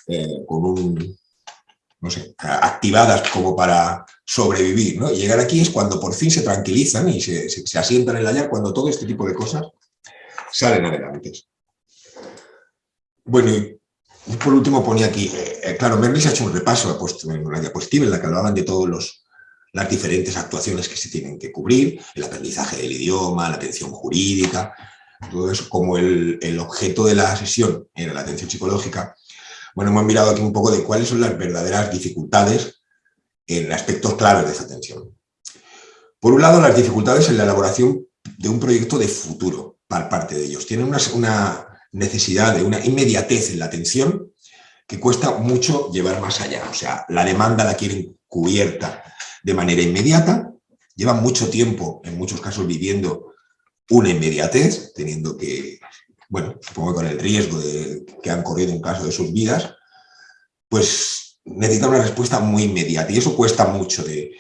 eh, con un, no sé, activadas como para sobrevivir, ¿no? Llegar aquí es cuando por fin se tranquilizan y se, se, asientan en la cuando todo este tipo de cosas salen adelante. Bueno, y por último ponía aquí, eh, eh, claro, Merlis ha hecho un repaso, ha puesto en una diapositiva en la que hablaban de todas las diferentes actuaciones que se tienen que cubrir, el aprendizaje del idioma, la atención jurídica, todo eso, como el, el objeto de la sesión era la atención psicológica, bueno, hemos mirado aquí un poco de cuáles son las verdaderas dificultades en aspectos claves de esa atención. Por un lado, las dificultades en la elaboración de un proyecto de futuro para parte de ellos. Tienen una, una necesidad de una inmediatez en la atención que cuesta mucho llevar más allá. O sea, la demanda la quieren cubierta de manera inmediata, llevan mucho tiempo, en muchos casos, viviendo una inmediatez, teniendo que, bueno, supongo con el riesgo de que han corrido un caso de sus vidas, pues necesitan una respuesta muy inmediata y eso cuesta mucho de,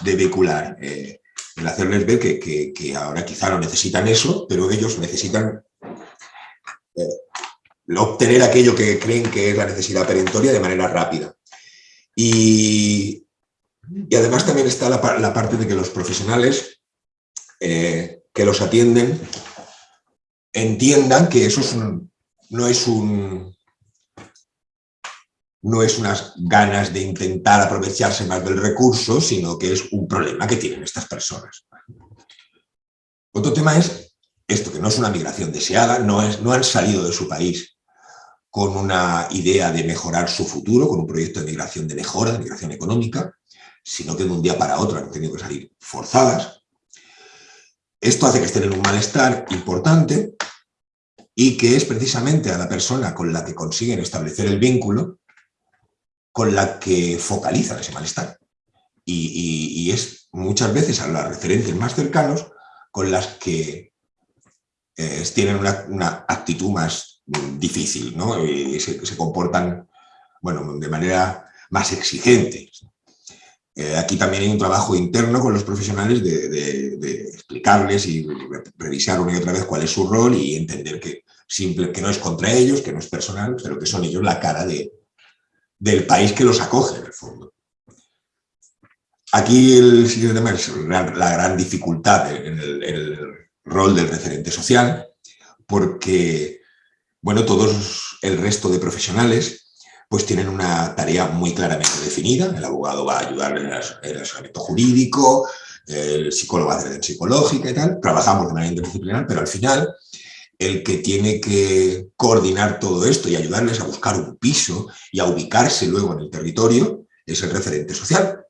de vehicular. Eh, el hacerles ver que, que, que, ahora quizá no necesitan eso, pero ellos necesitan obtener aquello que creen que es la necesidad perentoria de manera rápida. Y, y además también está la, parte de que los profesionales eh, que los atienden entiendan que eso es un, no es un no es unas ganas de intentar aprovecharse más del recurso, sino que es un problema que tienen estas personas. Otro tema es esto, que no es una migración deseada, no, es, no han salido de su país con una idea de mejorar su futuro, con un proyecto de migración de mejora, de migración económica, sino que de un día para otro han tenido que salir forzadas. Esto hace que estén en un malestar importante y que es precisamente a la persona con la que consiguen establecer el vínculo con la que focalizan ese malestar. Y, y, es muchas veces a las referentes más cercanos con las que eh, tienen una, actitud más difícil, ¿no? Y se, comportan, bueno, de manera más exigente. Eh, aquí también hay un trabajo interno con los profesionales de, explicarles y revisar una y otra vez cuál es su rol y entender que, simple, que no es contra ellos, que no es personal, pero que son ellos la cara de, del país que los acoge, en el fondo. Aquí el siguiente tema es la, gran dificultad en el rol del referente social, porque, bueno, todos el resto de profesionales pues tienen una tarea muy claramente definida. El abogado va a ayudar en el asesoramiento jurídico, el psicólogo hacer atención psicológica y tal. Trabajamos de manera interdisciplinar, pero al final el que tiene que coordinar todo esto y ayudarles a buscar un piso y a ubicarse luego en el territorio es el referente social.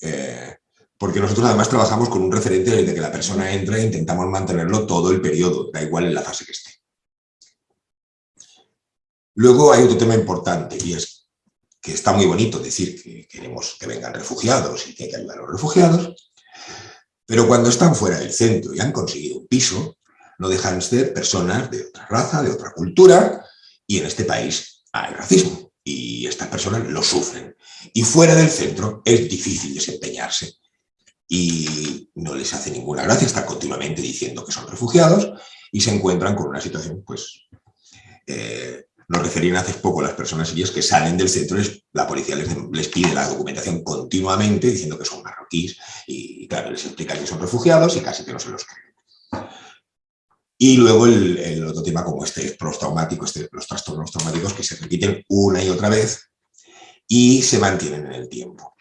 Eh, porque nosotros además trabajamos con un referente desde que la persona entra e intentamos mantenerlo todo el periodo, da igual en la fase que esté. Luego hay otro tema importante y es que está muy bonito decir que queremos que vengan refugiados y que hay que ayudar a los refugiados, pero cuando están fuera del centro y han conseguido un piso, no dejan de ser personas de otra raza, de otra cultura, y en este país hay racismo, y estas personas lo sufren. Y fuera del centro es difícil desempeñarse, y no les hace ninguna gracia estar continuamente diciendo que son refugiados, y se encuentran con una situación, pues, eh, nos referían hace poco las personas sirias que salen del centro, la policía les, pide la documentación continuamente diciendo que son marroquíes y, claro, les explican que son refugiados y casi que no se los creen. Y luego el, otro tema como este postraumático, este, los trastornos traumáticos que se repiten una y otra vez y se mantienen en el tiempo.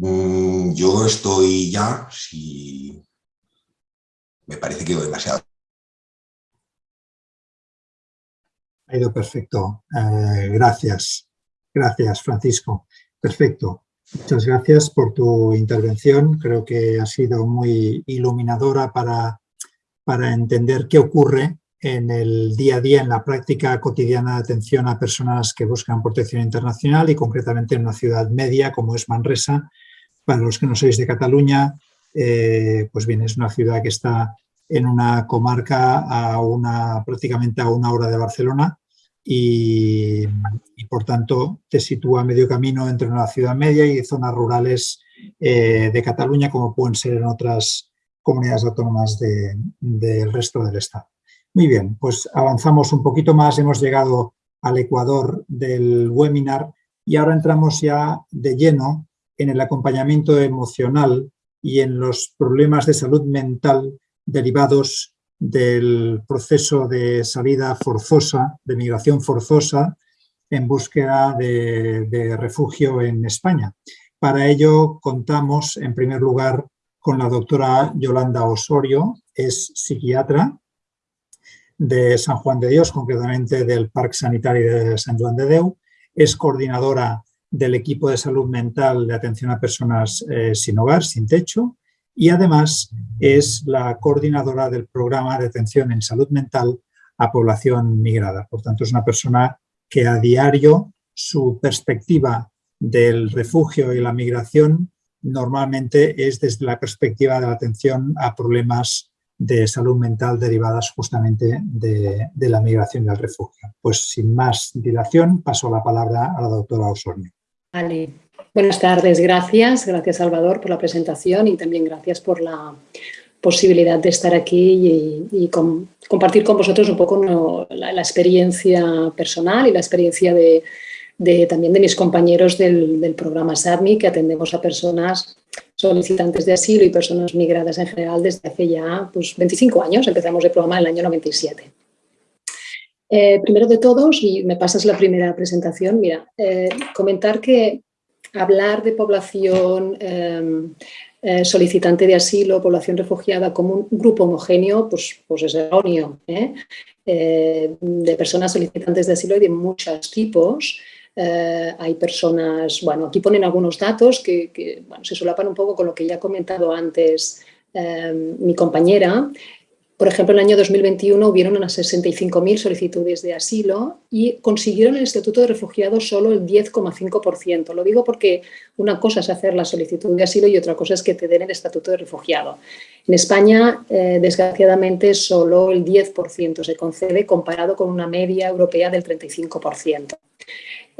Mm, yo estoy ya, si me parece que demasiado Ha ido perfecto. Eh, gracias. Gracias, Francisco. Perfecto. Muchas gracias por tu intervención. Creo que ha sido muy iluminadora para, para entender qué ocurre en el día a día, en la práctica cotidiana de atención a personas que buscan protección internacional y concretamente en una ciudad media como es Manresa. Para los que no sois de Cataluña, eh, pues bien, es una ciudad que está en una comarca a una, prácticamente a una hora de Barcelona y, por tanto te sitúa medio camino entre una ciudad media y zonas rurales eh, de Cataluña como pueden ser en otras comunidades autónomas del resto del Estado. Muy bien, pues avanzamos un poquito más, hemos llegado al ecuador del webinar y ahora entramos ya de lleno en el acompañamiento emocional y en los problemas de salud mental derivados del proceso de salida forzosa, de migración forzosa, en búsqueda de, refugio en España. Para ello contamos, en primer lugar, con la doctora Yolanda Osorio, es psiquiatra de San Juan de Dios, concretamente del Parque Sanitario de San Juan de Deu, es coordinadora del equipo de salud mental de atención a personas eh, sin hogar, sin techo, y además es la coordinadora del programa de atención en salud mental a población migrada. Por tanto, es una persona que a diario su perspectiva del refugio y la migración normalmente es desde la perspectiva de la atención a problemas de salud mental derivadas justamente de, la migración y el refugio. Pues sin más dilación, paso la palabra a la doctora Osorio. Vale, Buenas tardes, gracias. Gracias Salvador por la presentación y también gracias por la posibilidad de estar aquí y, compartir con vosotros un poco la, experiencia personal y la experiencia de, también de mis compañeros del, programa SADMI que atendemos a personas solicitantes de asilo y personas migradas en general desde hace ya pues, 25 años. Empezamos el programa en el año 97. Eh, primero de todos, y me pasas la primera presentación, mira, eh, comentar que hablar de población em, eh, solicitante de asilo, población refugiada como un grupo homogéneo, pues, pues es erróneo. de personas solicitantes de asilo hay de muchos tipos. hay personas, bueno, aquí ponen algunos datos que, que se solapan un poco con lo que ya ha comentado antes em, mi compañera. Por ejemplo, en el año 2021 hubieron unas 65.000 solicitudes de asilo y consiguieron el Estatuto de Refugiados solo el 10,5%. Lo digo porque una cosa es hacer la solicitud de asilo y otra cosa es que te den el Estatuto de Refugiado. En España, eh, desgraciadamente, solo el 10% se concede comparado con una media europea del 35%.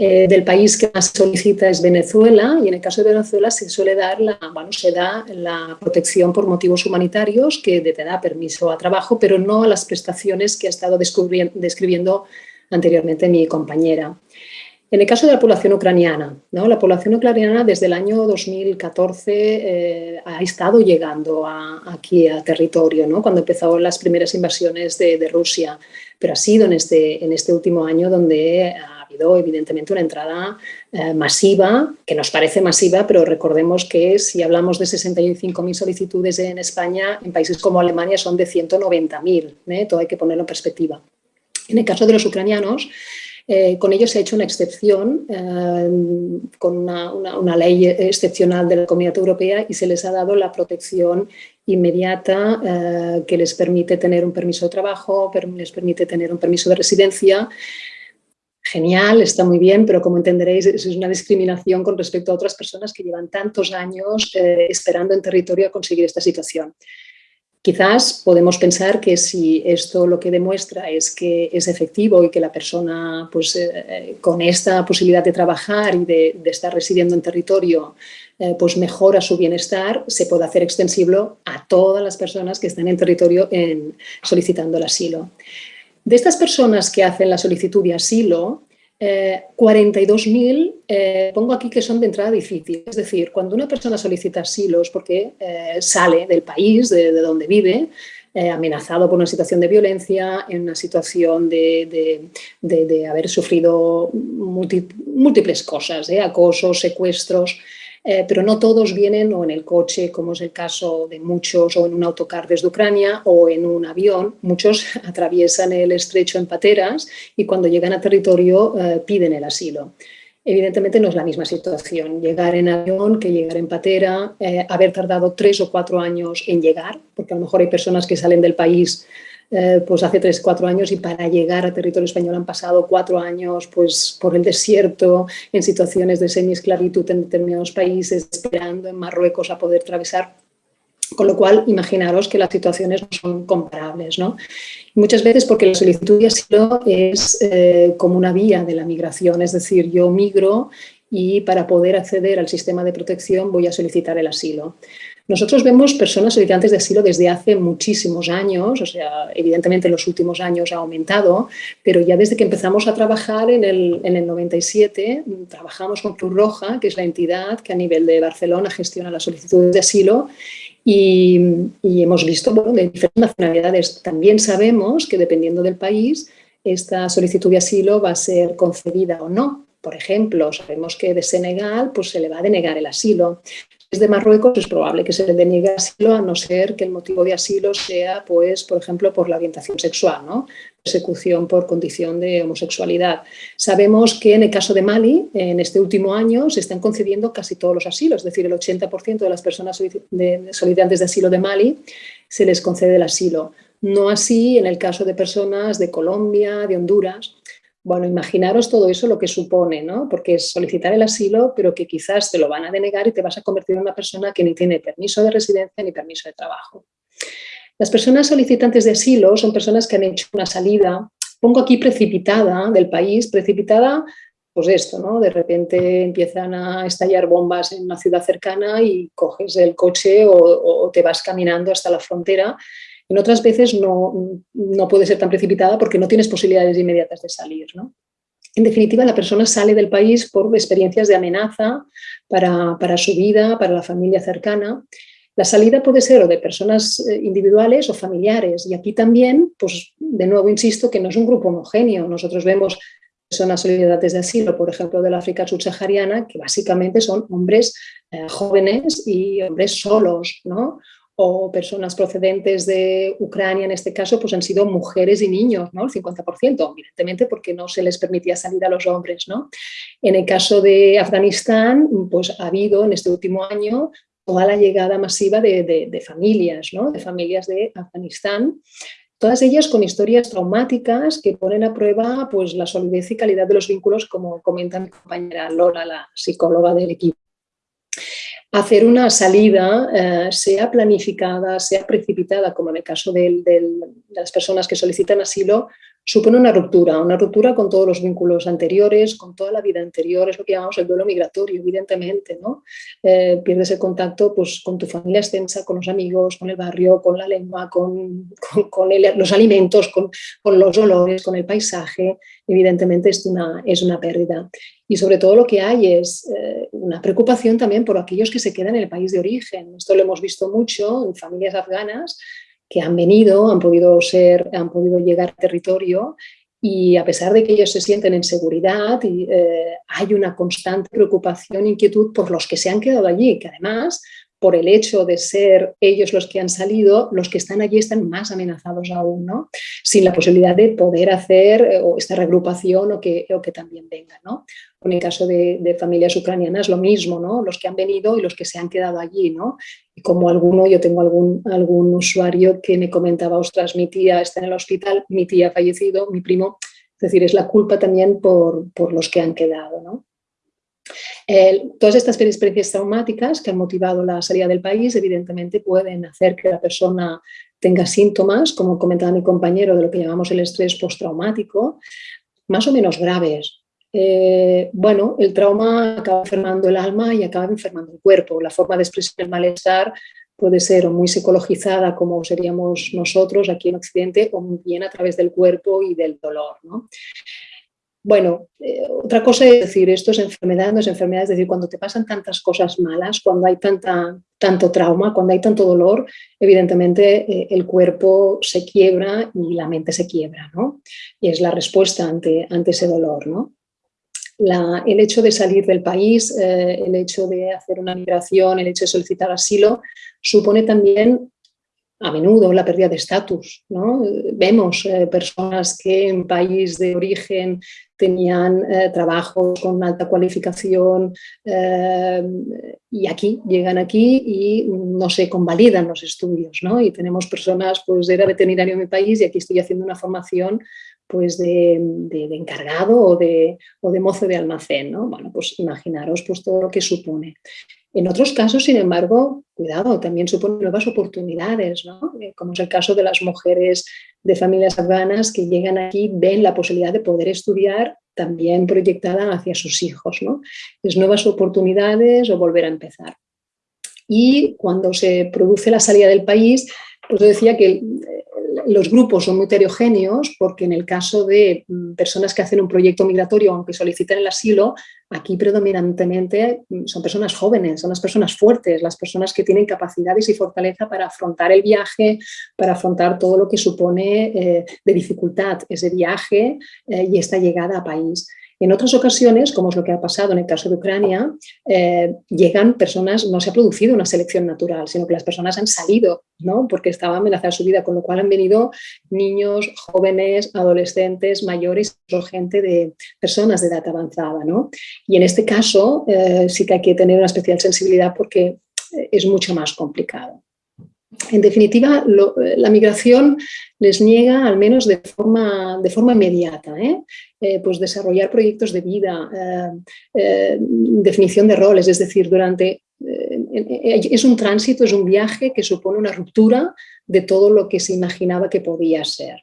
Eh, del país que más solicita es Venezuela y en el caso de Venezuela se suele dar la, bueno, se da la protección por motivos humanitarios que te da permiso a trabajo, pero no a las prestaciones que ha estado describiendo anteriormente mi compañera. En el caso de la población ucraniana, ¿no? la población ucraniana desde el año 2014 eh, ha estado llegando aquí a territorio, ¿no? cuando empezaron las primeras invasiones de, de, Rusia, pero ha sido en este, en este último año donde habido evidentemente una entrada eh, masiva, que nos parece masiva, pero recordemos que si hablamos de 65.000 solicitudes en España, en países como Alemania son de 190.000, ¿eh? todo hay que ponerlo en perspectiva. En el caso de los ucranianos, Eh, con ello se ha hecho una excepción, eh, con una, ley excepcional de la Comunidad Europea y se les ha dado la protección inmediata que les permite tener un permiso de trabajo, les permite tener un permiso de residencia. Genial, está muy bien, pero como entenderéis es una discriminación con respecto a otras personas que llevan tantos años esperando en territorio a conseguir esta situación. Quizás podemos pensar que si esto lo que demuestra es que es efectivo y que la persona pues, eh, con esta posibilidad de trabajar y de, estar residiendo en territorio eh, pues mejora su bienestar, se puede hacer extensible a todas las personas que están en territorio en, solicitando el asilo. De estas personas que hacen la solicitud de asilo, 42.000, eh, eh, pongo aquí que son de entrada difícil. Es decir, cuando una persona solicita asilo es porque eh, sale del país, de, donde vive, amenazado por una situación de violencia, en una situación de, haber sufrido múltiples cosas, acosos, secuestros, eh, pero no todos vienen o en el coche, como es el caso de muchos, o en un autocar desde Ucrania, o en un avión. Muchos [laughs] atraviesan el estrecho en pateras y cuando llegan a territorio eh, piden el asilo. Evidentemente no es la misma situación, llegar en avión que llegar en patera, eh, haber tardado tres o cuatro años en llegar, porque a lo mejor hay personas que salen del país eh, pues hace tres, cuatro años y para llegar a territorio español han pasado cuatro años pues, por el desierto, en situaciones de semi-esclavitud en determinados países, esperando en Marruecos a poder atravesar con lo cual, imaginaros que las situaciones no son comparables. ¿no? Muchas veces porque la solicitud de asilo es eh, como una vía de la migración, es decir, yo migro y para poder acceder al sistema de protección voy a solicitar el asilo. Nosotros vemos personas solicitantes de asilo desde hace muchísimos años, o sea, evidentemente en los últimos años ha aumentado, pero ya desde que empezamos a trabajar en el, en el 97, trabajamos con Cruz Roja, que es la entidad que a nivel de Barcelona gestiona las solicitudes de asilo, y, hemos visto de diferentes nacionalidades. También sabemos que dependiendo del país, esta solicitud de asilo va a ser concedida o no. Por ejemplo, sabemos que de Senegal pues, se le va a denegar el asilo de Marruecos es probable que se le deniegue asilo a no ser que el motivo de asilo sea, pues, por ejemplo, por la orientación sexual, ¿no? persecución por condición de homosexualidad. Sabemos que en el caso de Mali, en este último año, se están concediendo casi todos los asilos, es decir, el 80% de las personas solicitantes de asilo de Mali se les concede el asilo. No así en el caso de personas de Colombia, de Honduras, bueno, imaginaros todo eso lo que supone, ¿no? Porque es solicitar el asilo, pero que quizás te lo van a denegar y te vas a convertir en una persona que ni tiene permiso de residencia ni permiso de trabajo. Las personas solicitantes de asilo son personas que han hecho una salida, pongo aquí precipitada del país, precipitada, pues esto, ¿no? De repente empiezan a estallar bombas en una ciudad cercana y coges el coche o, o te vas caminando hasta la frontera en otras veces no, puede ser tan precipitada porque no tienes posibilidades inmediatas de salir. En definitiva, la persona sale del país por experiencias de amenaza para, su vida, para la familia cercana. La salida puede ser de personas eh, individuales o familiares. Y aquí también, pues de nuevo insisto, que no es un grupo homogéneo. Nosotros vemos personas solidarias de asilo, por ejemplo, de la África subsahariana, que básicamente son hombres eh, jóvenes y hombres solos, ¿no? O personas procedentes de Ucrania, en este caso, pues han sido mujeres y niños, ¿no? El 50%, evidentemente porque no se les permitía salir a los hombres, ¿no? En el caso de Afganistán, pues ha habido en este último año toda la llegada masiva de, familias, ¿no? De familias de Afganistán, todas ellas con historias traumáticas que ponen a prueba pues, la solidez y calidad de los vínculos, como comenta mi compañera Lola, la psicóloga del equipo hacer una salida, eh, sea planificada, sea precipitada, como en el caso de, las personas que solicitan asilo, supone una ruptura, una ruptura con todos los vínculos anteriores, con toda la vida anterior, es lo que llamamos el duelo migratorio, evidentemente, ¿no? Eh, pierdes el contacto pues, con tu familia extensa, con los amigos, con el barrio, con la lengua, con, los alimentos, con, los olores, con el paisaje, evidentemente es una, es una pérdida. Y sobre todo lo que hay es eh, una preocupación también por aquellos que se quedan en el país de origen. Esto lo hemos visto mucho en familias afganas que han venido, han podido, ser, han podido llegar a territorio y a pesar de que ellos se sienten en seguridad, eh, hay una constante preocupación e inquietud por los que se han quedado allí, que además por el hecho de ser ellos los que han salido, los que están allí están más amenazados aún, ¿no? Sin la posibilidad de poder hacer eh, esta regrupación o que, o que también vengan, ¿no? En el caso de, familias ucranianas lo mismo, ¿no? Los que han venido y los que se han quedado allí, ¿no? Y como alguno, yo tengo algún, algún usuario que me comentaba, ostras, mi tía está en el hospital, mi tía ha fallecido, mi primo, es decir, es la culpa también por, por los que han quedado, ¿no? Todas estas experiencias traumáticas que han motivado la salida del país evidentemente pueden hacer que la persona tenga síntomas, como comentaba mi compañero, de lo que llamamos el estrés postraumático, más o menos graves. Eh, bueno, el trauma acaba enfermando el alma y acaba enfermando el cuerpo. La forma de expresar el malestar puede ser muy psicologizada como seríamos nosotros aquí en Occidente o bien a través del cuerpo y del dolor. ¿no? Bueno, eh, otra cosa es decir, esto es enfermedad, no es enfermedad, es decir, cuando te pasan tantas cosas malas, cuando hay tanta, tanto trauma, cuando hay tanto dolor, evidentemente eh, el cuerpo se quiebra y la mente se quiebra, ¿no? Y es la respuesta ante, ante ese dolor, ¿no? el hecho de salir del país, eh, el hecho de hacer una migración, el hecho de solicitar asilo, supone también a menudo la pérdida de estatus. ¿no? Vemos personas que en país de origen tenían eh, trabajos con alta cualificación eh, y aquí, llegan aquí y no se convalidan los estudios, ¿no? Y tenemos personas, pues era veterinario en mi país y aquí estoy haciendo una formación pues de, encargado o de, o de, mozo de almacén, ¿no? Bueno, pues imaginaros pues todo lo que supone. En otros casos, sin embargo, cuidado, también supone nuevas oportunidades, ¿no? Eh, como es el caso de las mujeres de familias afganas que llegan aquí, ven la posibilidad de poder estudiar también proyectada hacia sus hijos. ¿no? Es nuevas oportunidades o volver a empezar. Y cuando se produce la salida del país, pues decía que los grupos son muy heterogéneos porque en el caso de mm, personas que hacen un proyecto migratorio, aunque soliciten el asilo, aquí predominantemente mm, son personas jóvenes, son las personas fuertes, las personas que tienen capacidades y fortaleza para afrontar el viaje, para afrontar todo lo que supone eh, de dificultad ese viaje eh, y esta llegada a país. En otras ocasiones, como es lo que ha pasado en el caso de Ucrania, eh, llegan personas, no se ha producido una selección natural, sino que las personas han salido, ¿no? porque estaba amenazada su vida, con lo cual han venido niños, jóvenes, adolescentes, mayores, gente de personas de edad avanzada. ¿no? Y en este caso eh, sí que hay que tener una especial sensibilidad porque es mucho más complicado. En definitiva, la migración les niega, al menos de forma, de forma inmediata, ¿eh? Eh, pues desarrollar proyectos de vida, eh, definición de roles, es decir, durante es un tránsito, es un viaje que supone una ruptura de todo lo que se imaginaba que podía ser.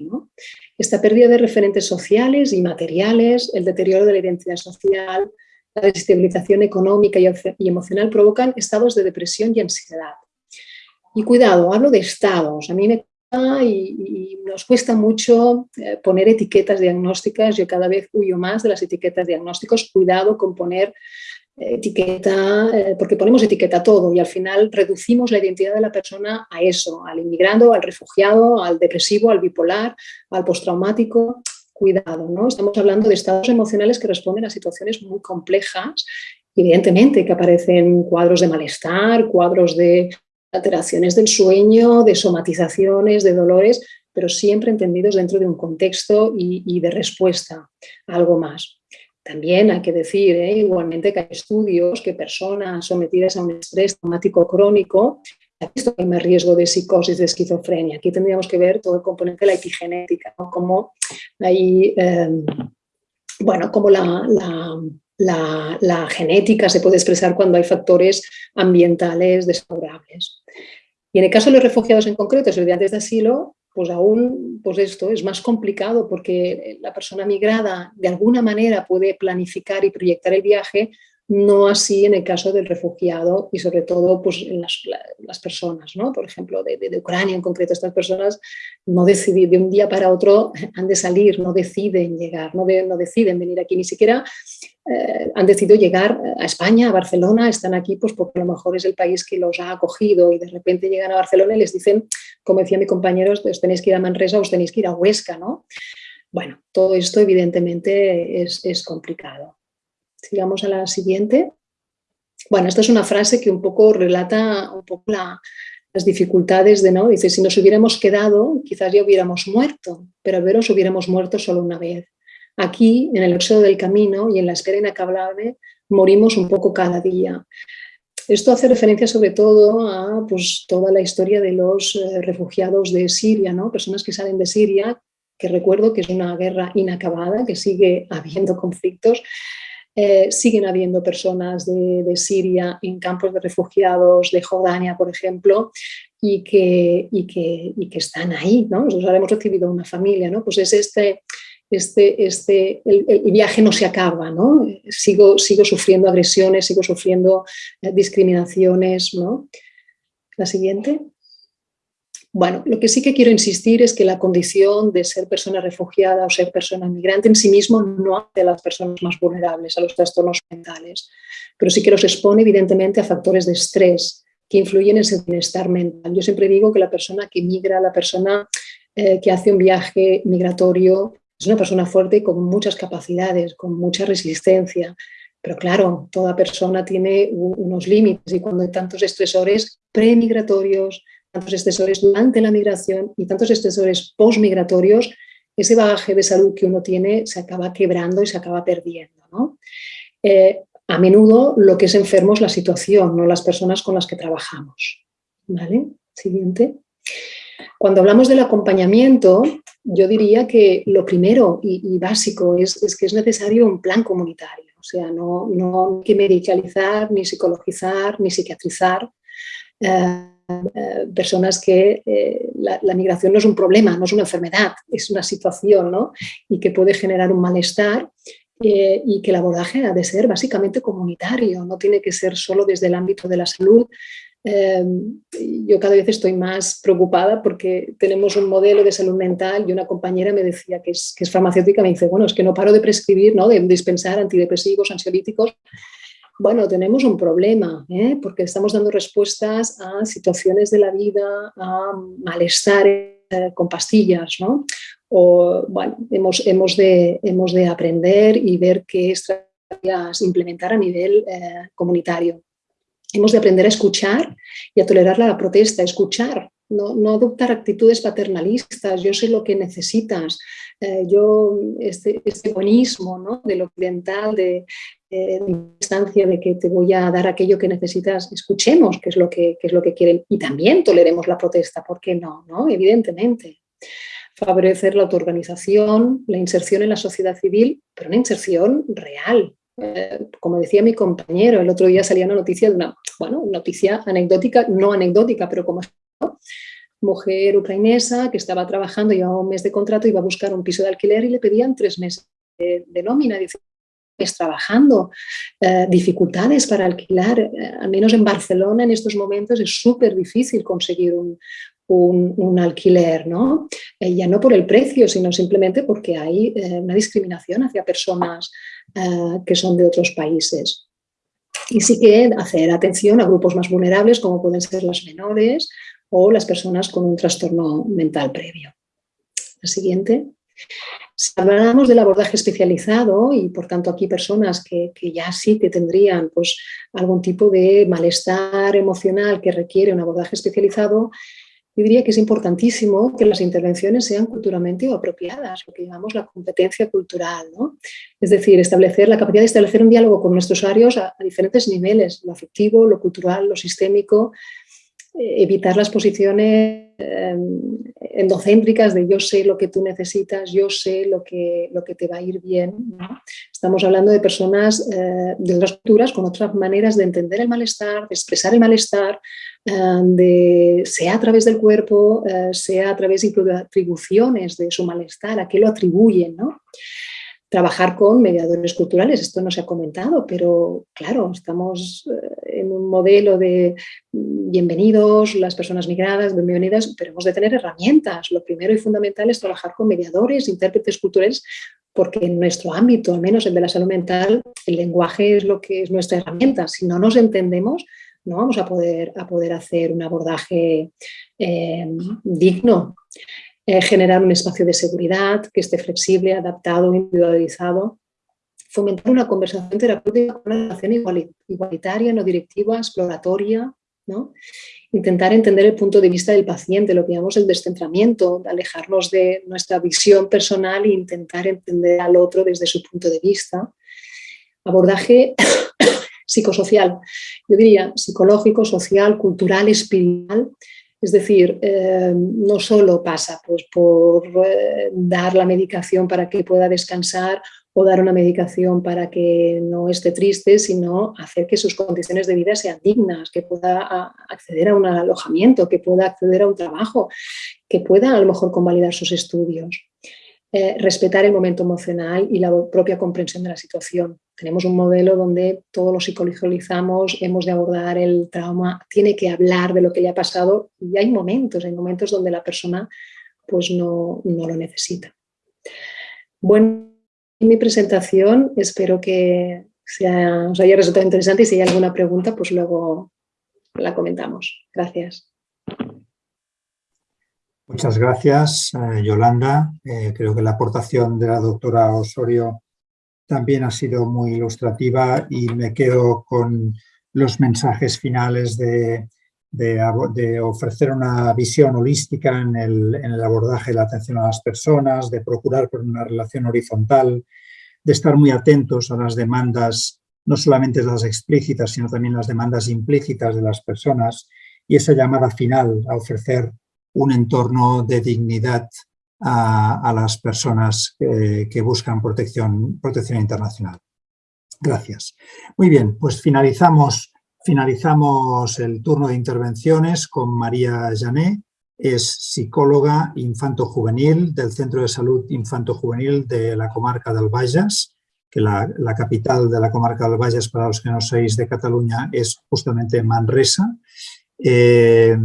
Esta pérdida de referentes sociales y materiales, el deterioro de la identidad social, la desestabilización económica y emocional provocan estados de depresión y ansiedad. Y cuidado, hablo de estados. A mí me y, nos cuesta mucho eh, poner etiquetas diagnósticas. Yo cada vez huyo más de las etiquetas diagnósticas. Cuidado con poner eh, etiqueta, eh, porque ponemos etiqueta a todo y al final reducimos la identidad de la persona a eso, al inmigrando, al refugiado, al depresivo, al bipolar, al postraumático. Cuidado, ¿no? Estamos hablando de estados emocionales que responden a situaciones muy complejas evidentemente que aparecen cuadros de malestar, cuadros de alteraciones del sueño, de somatizaciones, de dolores, pero siempre entendidos dentro de un contexto y, de respuesta a algo más. También hay que decir, ¿eh? igualmente, que hay estudios que personas sometidas a un estrés traumático crónico que hay más riesgo de psicosis, de esquizofrenia. Aquí tendríamos que ver todo el componente de la epigenética, hay, eh, bueno, como la, la, genética se puede expresar cuando hay factores ambientales desfavorables. Y en el caso de los refugiados en concreto, estudiantes de asilo, pues aún pues esto es más complicado porque la persona migrada de alguna manera puede planificar y proyectar el viaje no así en el caso del refugiado y sobre todo pues, en las, personas, ¿no? por ejemplo, de, Ucrania en concreto, estas personas no deciden, de un día para otro han de salir, no deciden llegar, no, no deciden venir aquí, ni siquiera eh, han decidido llegar a España, a Barcelona, están aquí pues porque a lo mejor es el país que los ha acogido y de repente llegan a Barcelona y les dicen, como decía mi compañero, os tenéis que ir a Manresa, os tenéis que ir a Huesca, ¿no? Bueno, todo esto evidentemente es, es complicado. Sigamos a la siguiente. Bueno, esta es una frase que un poco relata un poco las dificultades de, ¿no? Dice, si nos hubiéramos quedado, quizás ya hubiéramos muerto, pero al veros hubiéramos muerto solo una vez. Aquí, en el éxodo del camino y en la espera inacabable, morimos un poco cada día. Esto hace referencia sobre todo a pues, toda la historia de los eh, refugiados de Siria, ¿no? personas que salen de Siria, que recuerdo que es una guerra inacabada, que sigue habiendo [laughs] conflictos, eh, siguen habiendo personas de, Siria en campos de refugiados de Jordania, por ejemplo, y que, y que, y que están ahí, ¿no? Nosotros hemos recibido una familia, ¿no? Pues es este, este, este, el, viaje no se acaba, ¿no? Sigo, sigo sufriendo agresiones, sigo sufriendo eh, discriminaciones, ¿no? La siguiente. Bueno, lo que sí que quiero insistir es que la condición de ser persona refugiada o ser persona migrante en sí mismo no hace a las personas más vulnerables a los trastornos mentales, pero sí que los expone evidentemente a factores de estrés que influyen en su bienestar mental. Yo siempre digo que la persona que migra, la persona eh, que hace un viaje migratorio, es una persona fuerte con muchas capacidades, con mucha resistencia, pero claro, toda persona tiene unos límites y cuando hay tantos estresores premigratorios, tantos estresores durante la migración y tantos estresores postmigratorios, ese bagaje de salud que uno tiene se acaba quebrando y se acaba perdiendo. ¿no? Eh, a menudo lo que es enfermo es la situación, no las personas con las que trabajamos. ¿Vale? Siguiente. Cuando hablamos del acompañamiento, yo diría que lo primero y, básico es, que es necesario un plan comunitario. O sea, no, hay que medicalizar, ni psicologizar, ni psiquiatrizar eh, eh, personas que eh, la, migración no es un problema, no es una enfermedad, es una situación ¿no? y que puede generar un malestar y que el abordaje ha de ser básicamente comunitario, no tiene que ser solo desde el ámbito de la salud, Em, yo cada vez estoy más preocupada porque tenemos un modelo de salud mental y una compañera me decía que es, que es farmacéutica, me dice, bueno, es que no paro de prescribir, ¿no? de dispensar antidepresivos, ansiolíticos. Bueno, tenemos un problema, ¿eh? porque estamos dando respuestas a situaciones de la vida, a malestar eh, con pastillas, ¿no? O, bueno, hemos, hemos, de, hemos de aprender y ver qué estrategias implementar a nivel eh, comunitario. Hemos de aprender a escuchar y a tolerar la protesta, escuchar, no, adoptar actitudes paternalistas, yo sé lo que necesitas, eh, yo, este, este buenismo ¿no? de lo occidental, de, eh, instancia de que te voy a dar aquello que necesitas, escuchemos qué es lo que, es lo que quieren y también toleremos la protesta, ¿por qué no? no? Evidentemente. Favorecer la autoorganización, la inserción en la sociedad civil, pero una inserción real, eh, como decía mi compañero, el otro día salía una noticia de una, bueno, noticia anecdótica, no anecdótica, pero como mujer ucranesa que estaba trabajando, llevaba un mes de contrato, iba a buscar un piso de alquiler y le pedían tres meses de, nómina. Dice, es trabajando, eh, dificultades para alquilar, eh, al menos en Barcelona en estos momentos es súper difícil conseguir un, un, alquiler, ¿no? ya no por el precio, sino simplemente porque hay una discriminación hacia personas eh, que son de otros países. Y sí que hacer atención a grupos más vulnerables como pueden ser las menores o las personas con un trastorno mental previo. La siguiente. Si hablamos del abordaje especializado y por tanto aquí personas que, que, ya sí que tendrían pues, algún tipo de malestar emocional que requiere un abordaje especializado, yo diría que es importantísimo que las intervenciones sean culturalmente apropiadas, lo que llamamos la competencia cultural. ¿no? Es decir, establecer la capacidad de establecer un diálogo con nuestros usuarios a, diferentes niveles, lo afectivo, lo cultural, lo sistémico, eh, evitar las posiciones em, endocéntricas de yo sé lo que tú necesitas, yo sé lo que, lo que te va a ir bien. Estamos hablando de personas eh, de otras culturas con otras maneras de entender el malestar, de expresar el malestar, eh, de, sea a través del cuerpo, eh, sea a través de atribuciones de su malestar, a qué lo atribuyen. ¿no? Trabajar con mediadores culturales, esto no se ha comentado, pero claro, estamos en un modelo de mm, bienvenidos, las personas migradas, bienvenidas, pero hemos de tener herramientas. Lo primero y fundamental es trabajar con mediadores, intérpretes culturales, porque en nuestro ámbito, al menos el de la salud mental, el lenguaje es lo que es nuestra herramienta. Si no nos entendemos, no vamos a poder, a poder hacer un abordaje eh, digno. Eh, generar un espacio de seguridad que esté flexible, adaptado, individualizado fomentar una conversación terapéutica con una relación igualitaria, no directiva, exploratoria, ¿no? intentar entender el punto de vista del paciente, lo que llamamos el descentramiento, alejarnos de nuestra visión personal e intentar entender al otro desde su punto de vista. Abordaje psicosocial, yo diría psicológico, social, cultural, espiritual, es decir, eh, no solo pasa pues, por eh, dar la medicación para que pueda descansar o dar una medicación para que no esté triste, sino hacer que sus condiciones de vida sean dignas, que pueda acceder a un alojamiento, que pueda acceder a un trabajo, que pueda a lo mejor convalidar sus estudios. Eh, respetar el momento emocional y la propia comprensión de la situación. Tenemos un modelo donde todos lo psicologizamos, hemos de abordar el trauma, tiene que hablar de lo que le ha pasado y hay momentos, hay momentos donde la persona pues no, no lo necesita. Bueno, mi presentación espero que sea, os haya resultado interesante y si hay alguna pregunta pues luego la comentamos. Gracias. Muchas gracias, eh, Yolanda. Eh, creo que la aportación de la doctora Osorio también ha sido muy ilustrativa y me quedo con los mensajes finales de, ofrecer una visión holística en el, abordaje de la atención a las personas, de procurar por una relación horizontal, de estar muy atentos a las demandas, no solamente las explícitas, sino también las demandas implícitas de las personas y esa llamada final a ofrecer un entorno de dignidad a, las personas que, buscan protección, protección internacional. Gracias. Muy bien, pues finalizamos, finalizamos el turno de intervenciones con María Jané, es psicóloga infanto-juvenil del Centro de Salud Infanto-Juvenil de la comarca del Bages, que la, capital de la comarca del Bages, para los que no sois de Cataluña, es justamente Manresa. Eh,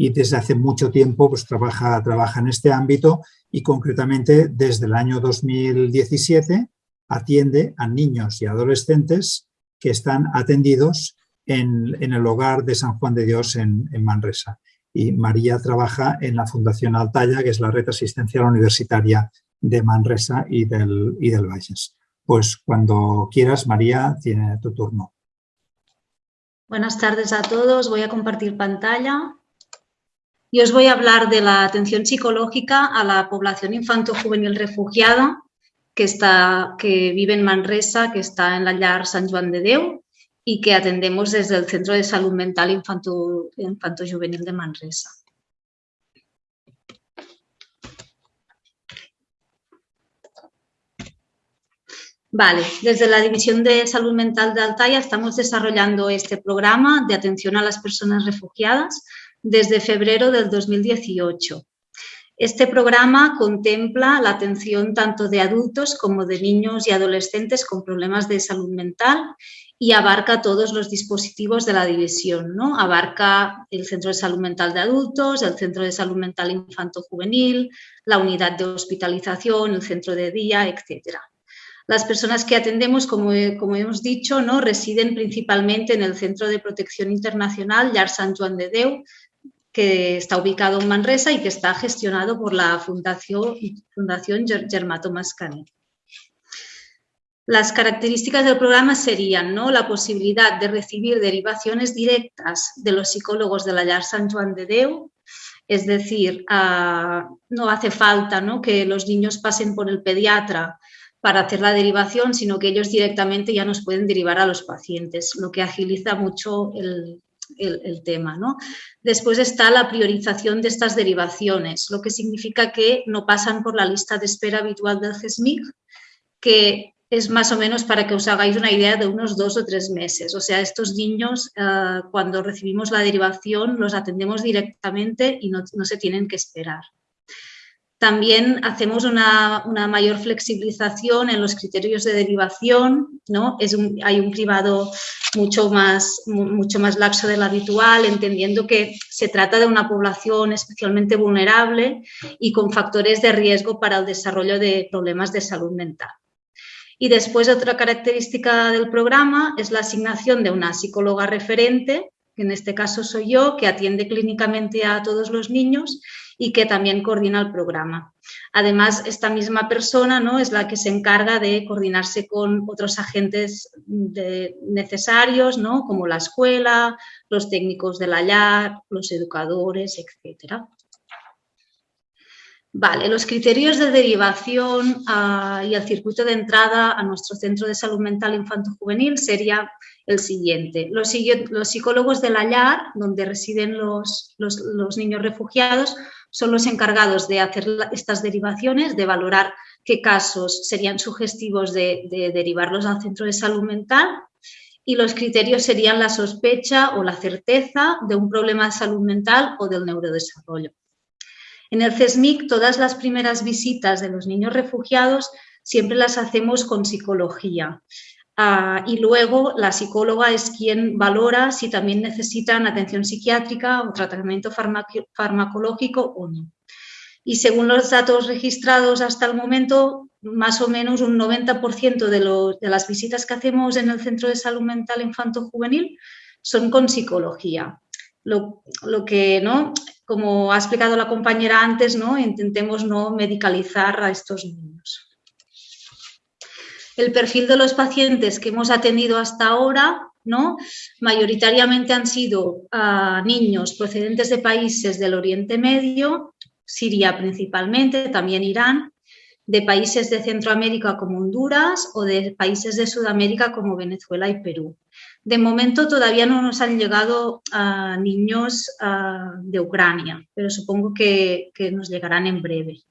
y desde hace mucho tiempo pues, trabaja, trabaja en este ámbito y concretamente desde el año 2017 atiende a niños y adolescentes que están atendidos en, el hogar de San Juan de Dios en, Manresa. Y María trabaja en la Fundación Altaya, que es la red asistencial universitaria de Manresa y del, y del Valles. Pues cuando quieras, María, tiene tu turno. Buenas tardes a todos. Voy a compartir pantalla. Y os voy a hablar de la atención psicológica a la población infanto-juvenil refugiada que, está, que vive en Manresa, que está en la Llar San Juan de Deu y que atendemos desde el Centro de Salud Mental Infanto-Juvenil de Manresa. Vale, desde la División de Salud Mental de Altaya estamos desarrollando este programa de atención a las personas refugiadas desde febrero del 2018. Este programa contempla la atención tanto de adultos como de niños y adolescentes con problemas de salud mental y abarca todos los dispositivos de la división. ¿no? Abarca el Centro de Salud Mental de Adultos, el Centro de Salud Mental Infanto-Juvenil, la unidad de hospitalización, el centro de día, etcétera. Las personas que atendemos, como, hemos dicho, ¿no? residen principalmente en el Centro de Protección Internacional Llar Sant Joan de Déu, que está ubicado en Manresa y que está gestionado por la Fundación, Fundación Germato Mascanet. Las características del programa serían ¿no? la posibilidad de recibir derivaciones directas de los psicólogos de la Llar San Juan de Deu, es decir, no hace falta ¿no? que los niños pasen por el pediatra para hacer la derivación, sino que ellos directamente ya nos pueden derivar a los pacientes, lo que agiliza mucho el, el, tema. ¿no? Después está la priorización de estas derivaciones, lo que significa que no pasan por la lista de espera habitual del CESMIC, que es más o menos para que os hagáis una idea de unos dos o tres meses. O sea, estos niños, eh, cuando recibimos la derivación, los atendemos directamente y no se tienen que esperar. También hacemos una, mayor flexibilización en los criterios de derivación, ¿no? Hay un privado mucho más, mucho más laxo del habitual, entendiendo que se trata de una población especialmente vulnerable y con factores de riesgo para el desarrollo de problemas de salud mental. Y después otra característica del programa es la asignación de una psicóloga referente, que en este caso soy yo, que atiende clínicamente a todos los niños y que también coordina el programa. Además, esta misma persona ¿no? es la que se encarga de coordinarse con otros agentes necesarios, ¿no? como la escuela, los técnicos de la LAR, los educadores, etc. Vale, los criterios de derivación ah, y el circuito de entrada a nuestro centro de salud mental infanto-juvenil sería el siguiente. Los, psicólogos de la donde residen los, niños refugiados, son los encargados de hacer estas derivaciones, de valorar qué casos serían sugestivos de, de derivarlos al centro de salud mental y los criterios serían la sospecha o la certeza de un problema de salud mental o del neurodesarrollo. En el CESMIC, todas las primeras visitas de los niños refugiados siempre las hacemos con psicología. Ah, y luego la psicóloga es quien valora si también necesitan atención psiquiátrica o tratamiento farmacológico o no. Y según los datos registrados hasta el momento, más o menos un 90% de, las visitas que hacemos en el Centro de Salud Mental Infanto-Juvenil son con psicología. Lo, lo, que ¿no? como ha explicado la compañera antes, ¿no? intentemos no medicalizar a estos niños. El perfil de los pacientes que hemos atendido hasta ahora, ¿no? mayoritariamente han sido ah, niños procedentes de países del Oriente Medio, Siria principalmente, también Irán, de países de Centroamérica como Honduras o de países de Sudamérica como Venezuela y Perú. De momento todavía no nos han llegado a niños de Ucrania, pero supongo que, nos llegarán en breve.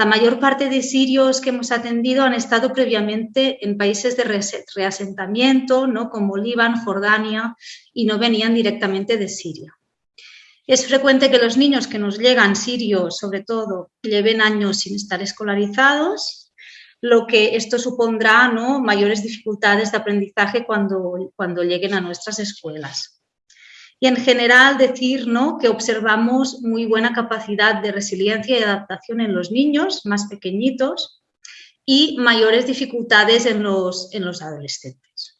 La mayor parte de sirios que hemos atendido han estado previamente en países de reasentamiento, ¿no? como Líbano, Jordania, y no venían directamente de Siria. Es frecuente que los niños que nos llegan sirios, sobre todo, lleven años sin estar escolarizados lo que esto supondrá ¿no? mayores dificultades de aprendizaje cuando, cuando lleguen a nuestras escuelas. Y en general decir ¿no? que observamos muy buena capacidad de resiliencia y adaptación en los niños más pequeñitos y mayores dificultades en los, en los adolescentes.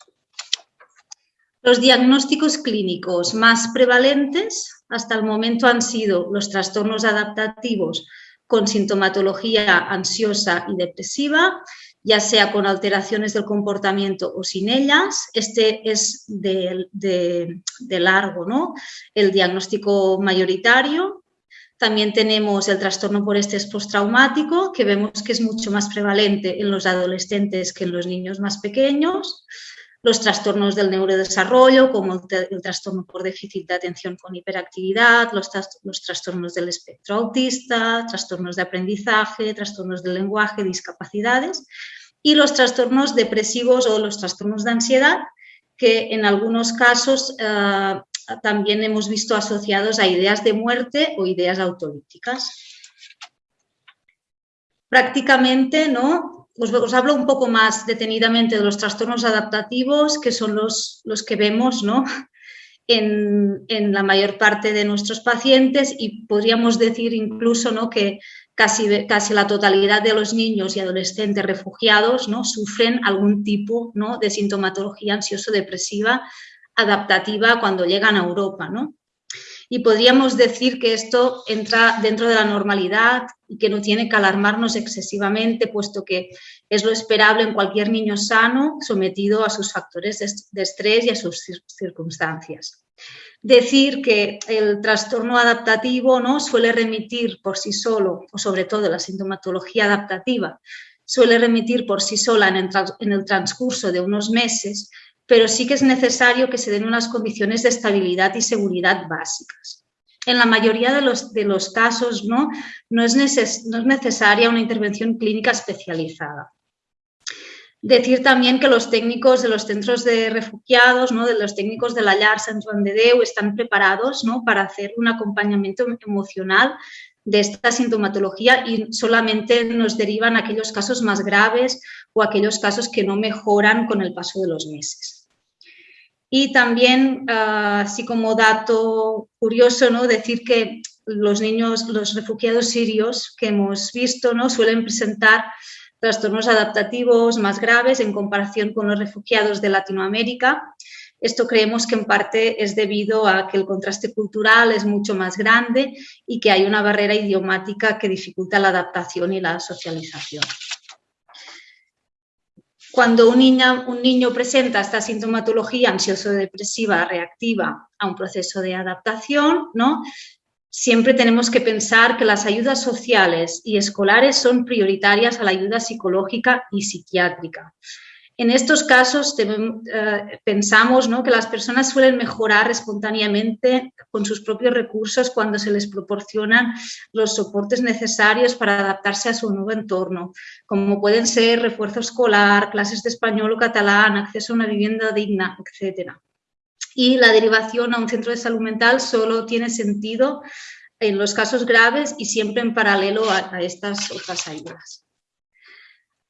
Los diagnósticos clínicos más prevalentes hasta el momento han sido los trastornos adaptativos con sintomatología ansiosa y depresiva, ya sea con alteraciones del comportamiento o sin ellas. Este es de, largo, ¿no? El diagnóstico mayoritario. También tenemos el trastorno por estrés postraumático, que vemos que es mucho más prevalente en los adolescentes que en los niños más pequeños los trastornos del neurodesarrollo, como el, trastorno por déficit de atención con hiperactividad, los, trastornos del espectro autista, trastornos de aprendizaje, trastornos del lenguaje, discapacidades, y los trastornos depresivos o los trastornos de ansiedad, que en algunos casos eh, también hemos visto asociados a ideas de muerte o ideas autolíticas. Prácticamente, ¿no? Os, hablo un poco más detenidamente de los trastornos adaptativos, que son los, los que vemos ¿no? [laughs] en, en, la mayor parte de nuestros pacientes y podríamos decir incluso ¿no? que casi, casi la totalidad de los niños y adolescentes refugiados ¿no? sufren algún tipo ¿no? de sintomatología ansioso-depresiva adaptativa cuando llegan a Europa. ¿no? y podríamos decir que esto entra dentro de la normalidad y que no tiene que alarmarnos excesivamente, puesto que es lo esperable en cualquier niño sano sometido a sus factores de estrés y a sus circunstancias. Decir que el trastorno adaptativo ¿no? suele remitir por sí solo, o sobre todo la sintomatología adaptativa, suele remitir por sí sola en el transcurso de unos meses, pero sí que es necesario que se den unas condiciones de estabilidad y seguridad básicas. En la mayoría de los, de los casos no, no, es no es necesaria una intervención clínica especializada. Decir también que los técnicos de los centros de refugiados, ¿no? de los técnicos de la LAR Sant Joan de Déu están preparados ¿no? para hacer un acompañamiento emocional de esta sintomatología y solamente nos derivan aquellos casos más graves o aquellos casos que no mejoran con el paso de los meses. Y también, ah, así como dato curioso, ¿no? decir que los niños, los refugiados sirios que hemos visto, ¿no? suelen presentar trastornos adaptativos más graves en comparación con los refugiados de Latinoamérica. Esto creemos que en parte es debido a que el contraste cultural es mucho más grande y que hay una barrera idiomática que dificulta la adaptación y la socialización. Cuando un, niño presenta esta sintomatología ansioso-depresiva reactiva a un proceso de adaptación, siempre tenemos que pensar que las ayudas sociales y escolares son prioritarias a la ayuda psicológica y psiquiátrica. En estos casos eh, pensamos que las personas suelen mejorar espontáneamente con sus propios recursos cuando se les proporcionan los soportes necesarios para adaptarse a su nuevo entorno, como pueden ser refuerzo escolar, clases de español o catalán, acceso a una vivienda digna, etc. Y la derivación a un centro de salud mental solo tiene sentido en los casos graves y siempre en paralelo a estas otras ayudas.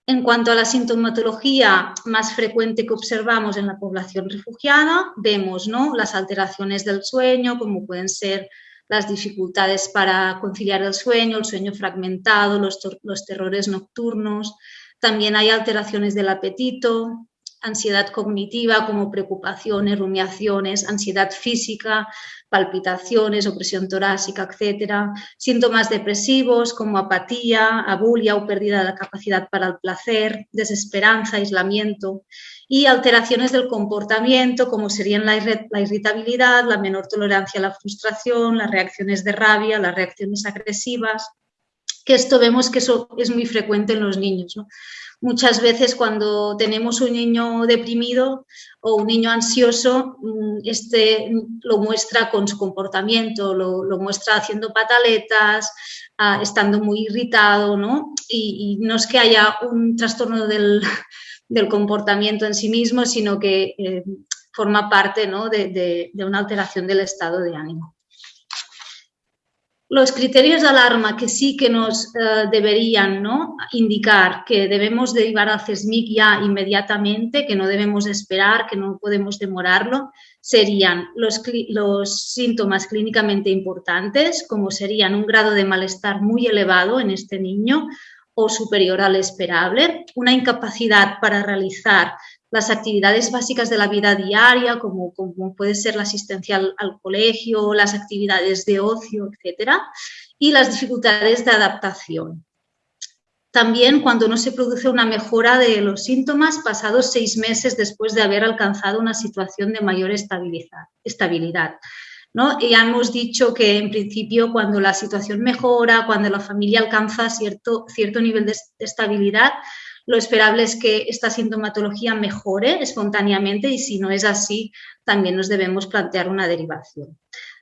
En cuanto a la sintomatología más frecuente que observamos en la población refugiada, vemos ¿no? las alteraciones del sueño, como pueden ser las dificultades para conciliar el sueño, el sueño fragmentado, los, los terrores nocturnos. También hay alteraciones del apetito, ansiedad cognitiva como preocupaciones, rumiaciones, ansiedad física, palpitaciones, opresión torácica, etcétera, síntomas depresivos como apatía, abulia o pérdida de la capacidad para el placer, desesperanza, aislamiento y alteraciones del comportamiento como serían la, irritabilidad, la menor tolerancia a la frustración, las reacciones de rabia, las reacciones agresivas, que esto vemos que eso es muy frecuente en los niños. Muchas veces cuando tenemos un niño deprimido o un niño ansioso, mm, este lo muestra con su comportamiento, lo, muestra haciendo pataletas, ah, estando muy irritado, ¿no? Y, no es que haya un trastorno [laughs] del, comportamiento en sí mismo, sino que eh, forma parte de una alteración del estado de ánimo. Los criterios de alarma que sí que nos eh, deberían ¿no? indicar que debemos derivar al CESMIC ya inmediatamente, que no debemos esperar, que no podemos demorarlo, serían los, los síntomas clínicamente importantes, como serían un grado de malestar muy elevado en este niño o superior al esperable, una incapacidad para realizar las actividades básicas de la vida diaria, como, como puede ser la asistencia al, colegio, las actividades de ocio, etcétera, y las dificultades de adaptación. También cuando no se produce una mejora de los síntomas pasados seis meses después de haber alcanzado una situación de mayor estabilidad. ¿no? Ya hemos dicho que en principio cuando la situación mejora, cuando la familia alcanza cierto, cierto nivel de estabilidad, lo esperable es que esta sintomatología mejore espontáneamente y si no es así, también nos debemos plantear una derivación.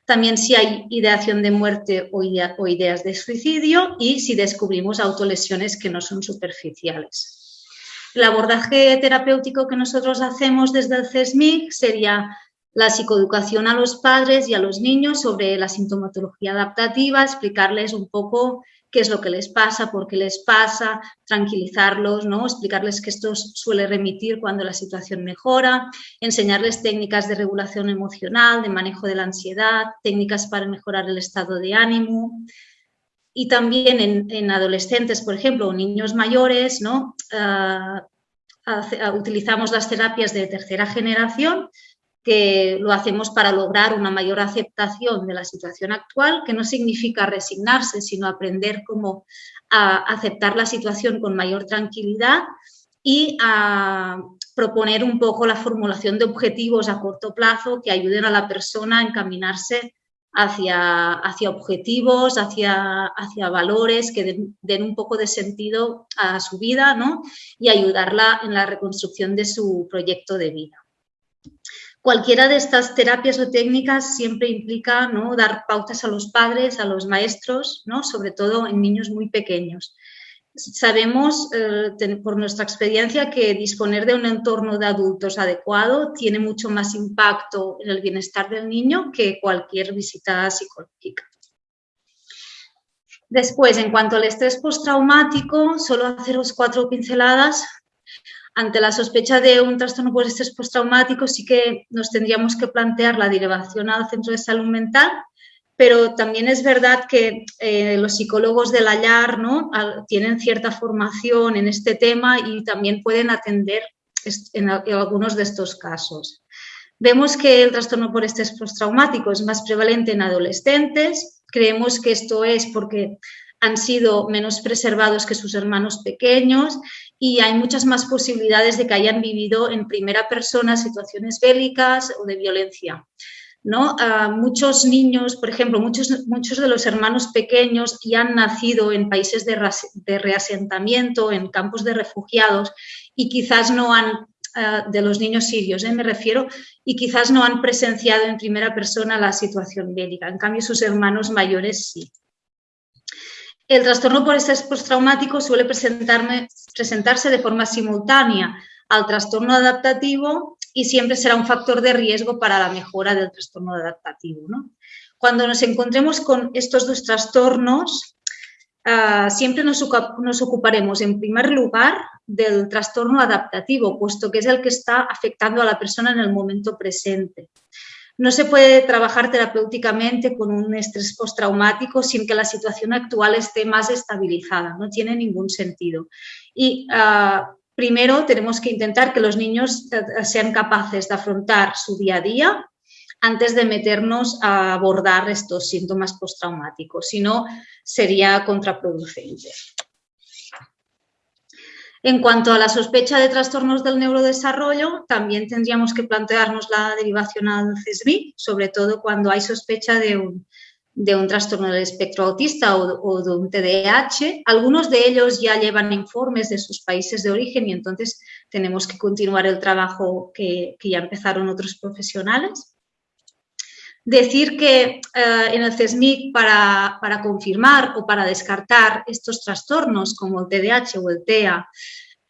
También si hay ideación de muerte o, ideas de suicidio y si descubrimos autolesiones que no son superficiales. El abordaje terapéutico que nosotros hacemos desde el CESMIC sería la psicoeducación a los padres y a los niños sobre la sintomatología adaptativa, explicarles un poco qué es lo que les pasa, por qué les pasa, tranquilizarlos, ¿no? explicarles que esto suele remitir cuando la situación mejora, enseñarles técnicas de regulación emocional, de manejo de la ansiedad, técnicas para mejorar el estado de ánimo. Y también en, adolescentes, por ejemplo, o niños mayores, ¿no? Ah, utilizamos las terapias de tercera generación que lo hacemos para lograr una mayor aceptación de la situación actual, que no significa resignarse, sino aprender cómo aceptar la situación con mayor tranquilidad y a proponer un poco la formulación de objetivos a corto plazo que ayuden a la persona a encaminarse hacia, hacia objetivos, hacia, hacia valores que den, den, un poco de sentido a su vida ¿no? y ayudarla en la reconstrucción de su proyecto de vida. Cualquiera de estas terapias o técnicas siempre implica ¿no? dar pautas a los padres, a los maestros, ¿no? sobre todo en niños muy pequeños. Sabemos eh, por nuestra experiencia que disponer de un entorno de adultos adecuado tiene mucho más impacto en el bienestar del niño que cualquier visita psicológica. Después, en cuanto al estrés postraumático, solo haceros cuatro pinceladas ante la sospecha de un trastorno por estrés postraumático sí que nos tendríamos que plantear la derivación al centro de salud mental, pero también es verdad que eh, los psicólogos del hallar ¿no? tienen cierta formación en este tema y también pueden atender en, algunos de estos casos. Vemos que el trastorno por estrés postraumático es más prevalente en adolescentes. Creemos que esto es porque han sido menos preservados que sus hermanos pequeños y hay muchas más posibilidades de que hayan vivido en primera persona situaciones bélicas o de violencia. ¿no? muchos niños, por ejemplo, muchos, muchos de los hermanos pequeños ya han nacido en países de, de reasentamiento, en campos de refugiados y quizás no han, ah, de los niños sirios, ¿eh? me refiero, y quizás no han presenciado en primera persona la situación bélica. En cambio, sus hermanos mayores sí. El trastorno por estrés postraumático suele presentarse de forma simultánea al trastorno adaptativo y siempre será un factor de riesgo para la mejora del trastorno adaptativo. Cuando nos encontremos con estos dos trastornos, ah, siempre nos, nos, ocuparemos en primer lugar del trastorno adaptativo, puesto que es el que está afectando a la persona en el momento presente. No se puede trabajar terapéuticamente con un estrés postraumático sin que la situación actual esté más estabilizada, no tiene ningún sentido. Y ah, primero tenemos que intentar que los niños eh, sean capaces de afrontar su día a día antes de meternos a abordar estos síntomas postraumáticos, si no sería contraproducente. En cuanto a la sospecha de trastornos del neurodesarrollo, también tendríamos que plantearnos la derivación al CESBI, sobre todo cuando hay sospecha de un, trastorno del espectro autista o, de un TDAH. Algunos de ellos ya llevan informes de sus países de origen y entonces tenemos que continuar el trabajo que, ya empezaron otros profesionales. Decir que eh, en el CESMIC para, para, confirmar o para descartar estos trastornos como el TDAH o el TEA,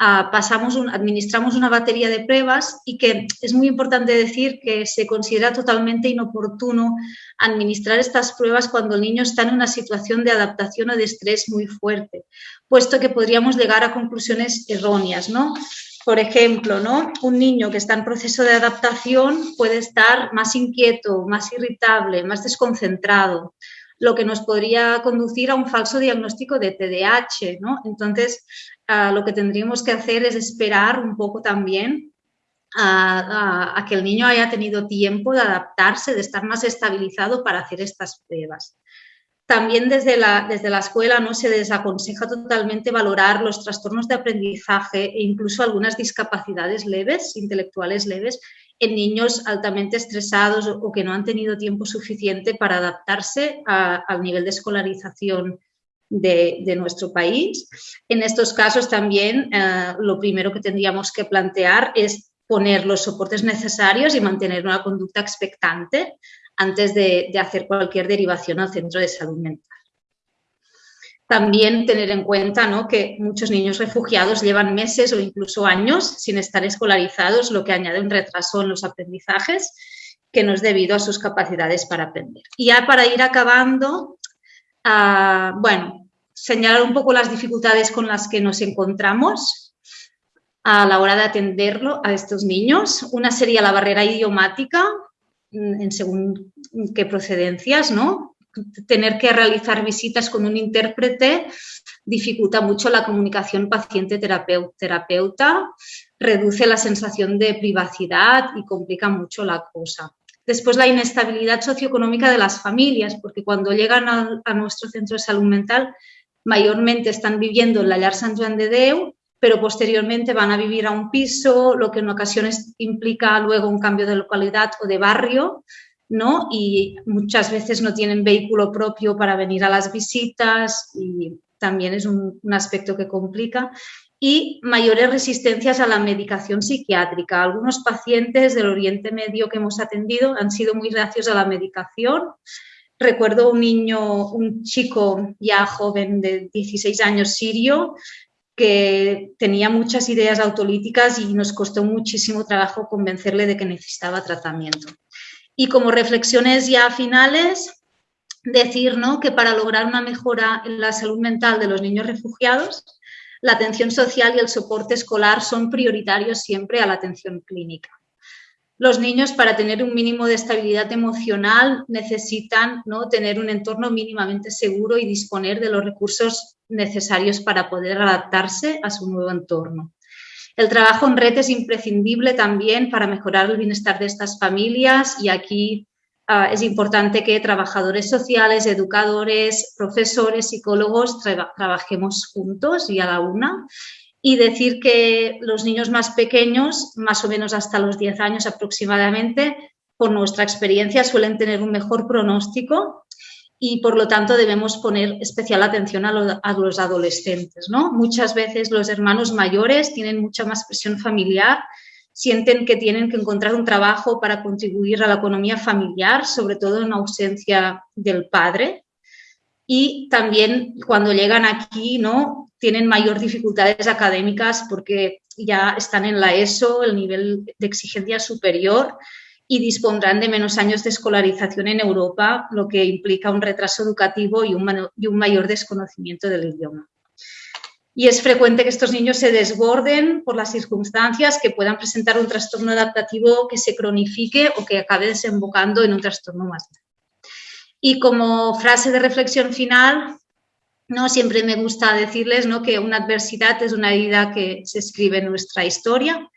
ah, pasamos administramos una batería de pruebas y que es muy importante decir que se considera totalmente inoportuno administrar estas pruebas cuando el niño está en una situación de adaptación o de estrés muy fuerte, puesto que podríamos llegar a conclusiones erróneas, ¿no? Por ejemplo, ¿no? un niño que está en proceso de adaptación puede estar más inquieto, más irritable, más desconcentrado, lo que nos podría conducir a un falso diagnóstico de TDAH. ¿no? Entonces, ah, lo que tendríamos que hacer es esperar un poco también a, que el niño haya tenido tiempo de adaptarse, de estar más estabilizado para hacer estas pruebas. También desde la, desde la escuela ¿no? se desaconseja totalmente valorar los trastornos de aprendizaje e incluso algunas discapacidades leves, intelectuales leves, en niños altamente estresados o que no han tenido tiempo suficiente para adaptarse al nivel de escolarización de, nuestro país. En estos casos también eh, lo primero que tendríamos que plantear es poner los soportes necesarios y mantener una conducta expectante antes de, hacer cualquier derivación al centro de salud mental. También tener en cuenta ¿no? que muchos niños refugiados llevan meses o incluso años sin estar escolarizados, lo que añade un retraso en los aprendizajes que no es debido a sus capacidades para aprender. Y ya para ir acabando, ah, bueno, señalar un poco las dificultades con las que nos encontramos a la hora de atenderlo a estos niños. Una sería la barrera idiomática, en según qué procedencias, ¿no? Tener que realizar visitas con un intérprete dificulta mucho la comunicación paciente-terapeuta, reduce la sensación de privacidad y complica mucho la cosa. Después la inestabilidad socioeconómica de las familias, porque cuando llegan a, a nuestro centro de salud mental mayormente están viviendo en la Llar Sant Joan de Déu pero posteriormente van a vivir a un piso, lo que en ocasiones implica luego un cambio de localidad o de barrio, ¿no? Y muchas veces no tienen vehículo propio para venir a las visitas y también es un, aspecto que complica. Y mayores resistencias a la medicación psiquiátrica. Algunos pacientes del Oriente Medio que hemos atendido han sido muy reacios a la medicación. Recuerdo un niño, un chico ya joven de 16 años sirio, que tenía muchas ideas autolíticas y nos costó muchísimo trabajo convencerle de que necesitaba tratamiento. Y como reflexiones ya finales, decir ¿no? que para lograr una mejora en la salud mental de los niños refugiados, la atención social y el soporte escolar son prioritarios siempre a la atención clínica. Los niños para tener un mínimo de estabilidad emocional necesitan ¿no? tener un entorno mínimamente seguro y disponer de los recursos necesarios para poder adaptarse a su nuevo entorno. El trabajo en red es imprescindible también para mejorar el bienestar de estas familias y aquí ah, es importante que trabajadores sociales, educadores, profesores, psicólogos trabajemos juntos y a la una y decir que los niños más pequeños, más o menos hasta los 10 años aproximadamente, por nuestra experiencia suelen tener un mejor pronóstico y por lo tanto debemos poner especial atención a, los adolescentes. ¿no? Muchas veces los hermanos mayores tienen mucha más presión familiar, sienten que tienen que encontrar un trabajo para contribuir a la economía familiar, sobre todo en ausencia del padre. Y también cuando llegan aquí ¿no? tienen mayor dificultades académicas porque ya están en la ESO, el nivel de exigencia superior, y dispondrán de menos años de escolarización en Europa, lo que implica un retraso educativo y un, y un mayor desconocimiento del idioma. Y es frecuente que estos niños se desborden por las circunstancias que puedan presentar un trastorno adaptativo que se cronifique o que acabe desembocando en un trastorno más grave. Y como frase de reflexión final, ¿no? siempre me gusta decirles ¿no? que una adversidad es una herida que se escribe en nuestra historia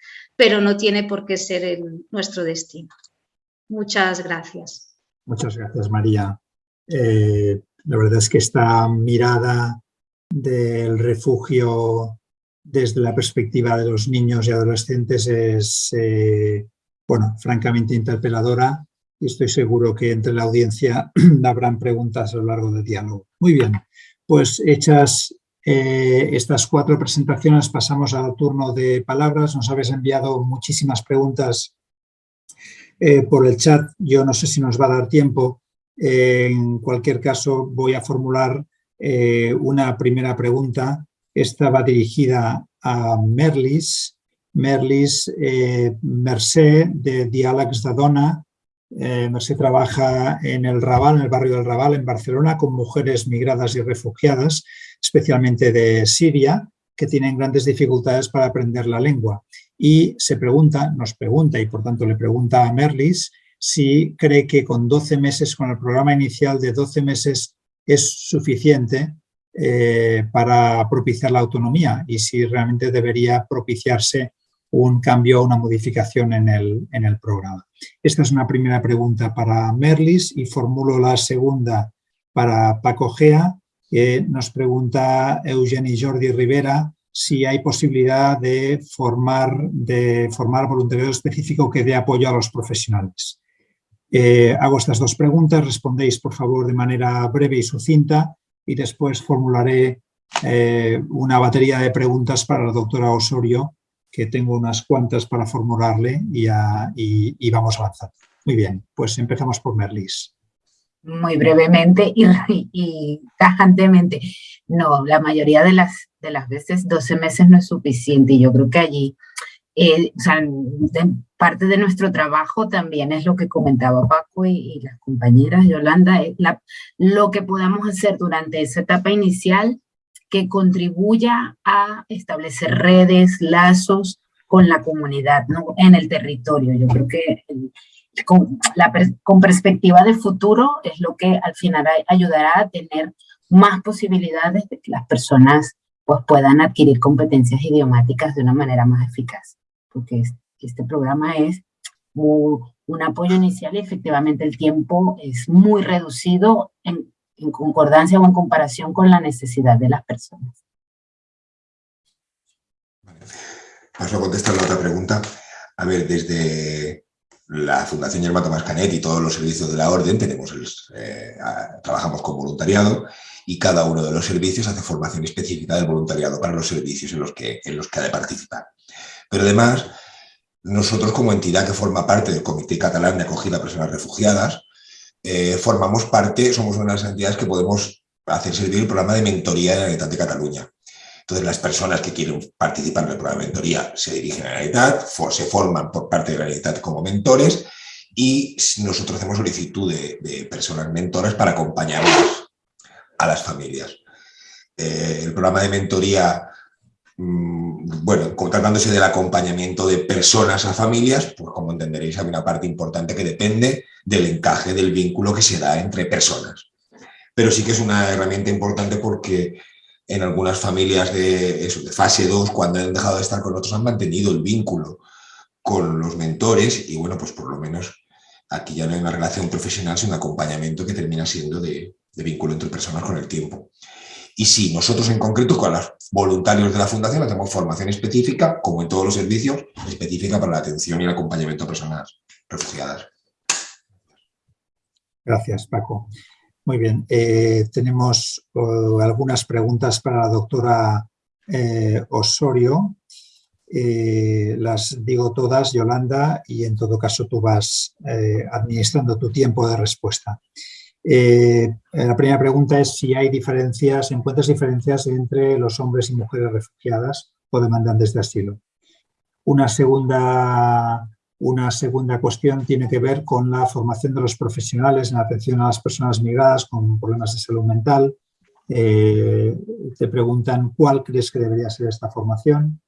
pero no tiene por qué ser nuestro destino. Muchas gracias. Muchas gracias, María. Eh, la verdad es que esta mirada del refugio desde la perspectiva de los niños y adolescentes es, eh, bueno, francamente interpeladora y estoy seguro que entre la audiencia [clears throat] habrán preguntas a lo largo del diálogo. Muy bien, pues hechas eh, estas cuatro presentaciones pasamos al turno de palabras. Nos habéis enviado muchísimas preguntas eh, por el chat. Yo no sé si nos va a dar tiempo. en cualquier caso, voy a formular eh, una primera pregunta. Esta va dirigida a Merlis. Merlis Mercè, de Diàlegs de Dona, eh, trabaja en el Raval, en el barrio del Raval, en Barcelona, con mujeres migradas y refugiadas, especialmente de Siria, que tienen grandes dificultades para aprender la lengua. Y se pregunta, nos pregunta, y por tanto le pregunta a Merlis, si cree que con 12 meses, con el programa inicial de 12 meses, es suficiente eh, para propiciar la autonomía y si realmente debería propiciarse un cambio o una modificación en el, en el programa. Esta es una primera pregunta para Merlis y formulo la segunda para Paco Gea, que nos pregunta Eugeni Jordi Rivera si hay posibilidad de formar, de formar voluntariado específico que dé apoyo a los profesionales. Eh, hago estas dos preguntas, respondéis por favor de manera breve y sucinta y después formularé eh, una batería de preguntas para la doctora Osorio que tengo unas cuantas para formularle y, vamos avanzando. Muy bien, pues empezamos por Merlis. Muy brevemente y, tajantemente. No, la mayoría de las, de las veces 12 meses no es suficiente y yo creo que allí, eh, parte de nuestro trabajo también es lo que comentaba Paco y, las compañeras Yolanda, lo que podamos hacer durante esa etapa inicial que contribuya a establecer redes, lazos con la comunidad, ¿no? en el territorio. Yo creo que con, perspectiva de futuro es lo que al final ayudará a tener más posibilidades de que las personas pues, puedan adquirir competencias idiomáticas de una manera más eficaz. Porque este programa es un apoyo inicial y efectivamente el tiempo es muy reducido en en concordancia o en comparación con la necesidad de las personas. Paso a contestar la otra pregunta. A ver, desde la Fundación Yerma Tomás Canet y todos los servicios de la Orden tenemos eh, trabajamos con voluntariado y cada uno de los servicios hace formación específica del voluntariado para los servicios en los que, en los que ha de participar. Pero además, nosotros como entidad que forma parte del Comité Catalán de Acogida a Personas Refugiadas, eh, formamos parte, somos una de las entidades que podemos hacer servir el programa de mentoría de la Generalitat de Cataluña. Entonces, las personas que quieren participar en el programa de mentoría se dirigen a la Generalitat, se forman por parte de la Generalitat como mentores y nosotros hacemos solicitud de, personas mentoras para acompañar a las familias. Eh, el programa de mentoría bueno, tratándose del acompañamiento de personas a familias, pues como entenderéis hay una parte importante que depende del encaje del vínculo que se da entre personas. Pero sí que es una herramienta importante porque en algunas familias de, de fase 2, cuando han dejado de estar con otros, han mantenido el vínculo con los mentores y bueno, pues por lo menos aquí ya no hay una relación profesional, sino un acompañamiento que termina siendo de, de vínculo entre personas con el tiempo. Y sí, nosotros en concreto con los voluntarios de la Fundación hacemos formación específica, como en todos los servicios, específica para la atención y el acompañamiento a personas refugiadas. Gracias, Paco. Muy bien, eh, tenemos uh, algunas preguntas para la doctora eh, Osorio. Eh, las digo todas, Yolanda, y en todo caso tú vas administrando tu tiempo de respuesta. La primera pregunta es si hay diferencias, ¿encuentras diferencias entre los hombres y mujeres refugiadas o demandantes de asilo? Una segunda una segunda cuestión tiene que ver con la formación de los profesionales en atención a las personas migradas con problemas de salud mental. Eh, te preguntan cuál crees que debería ser esta formación.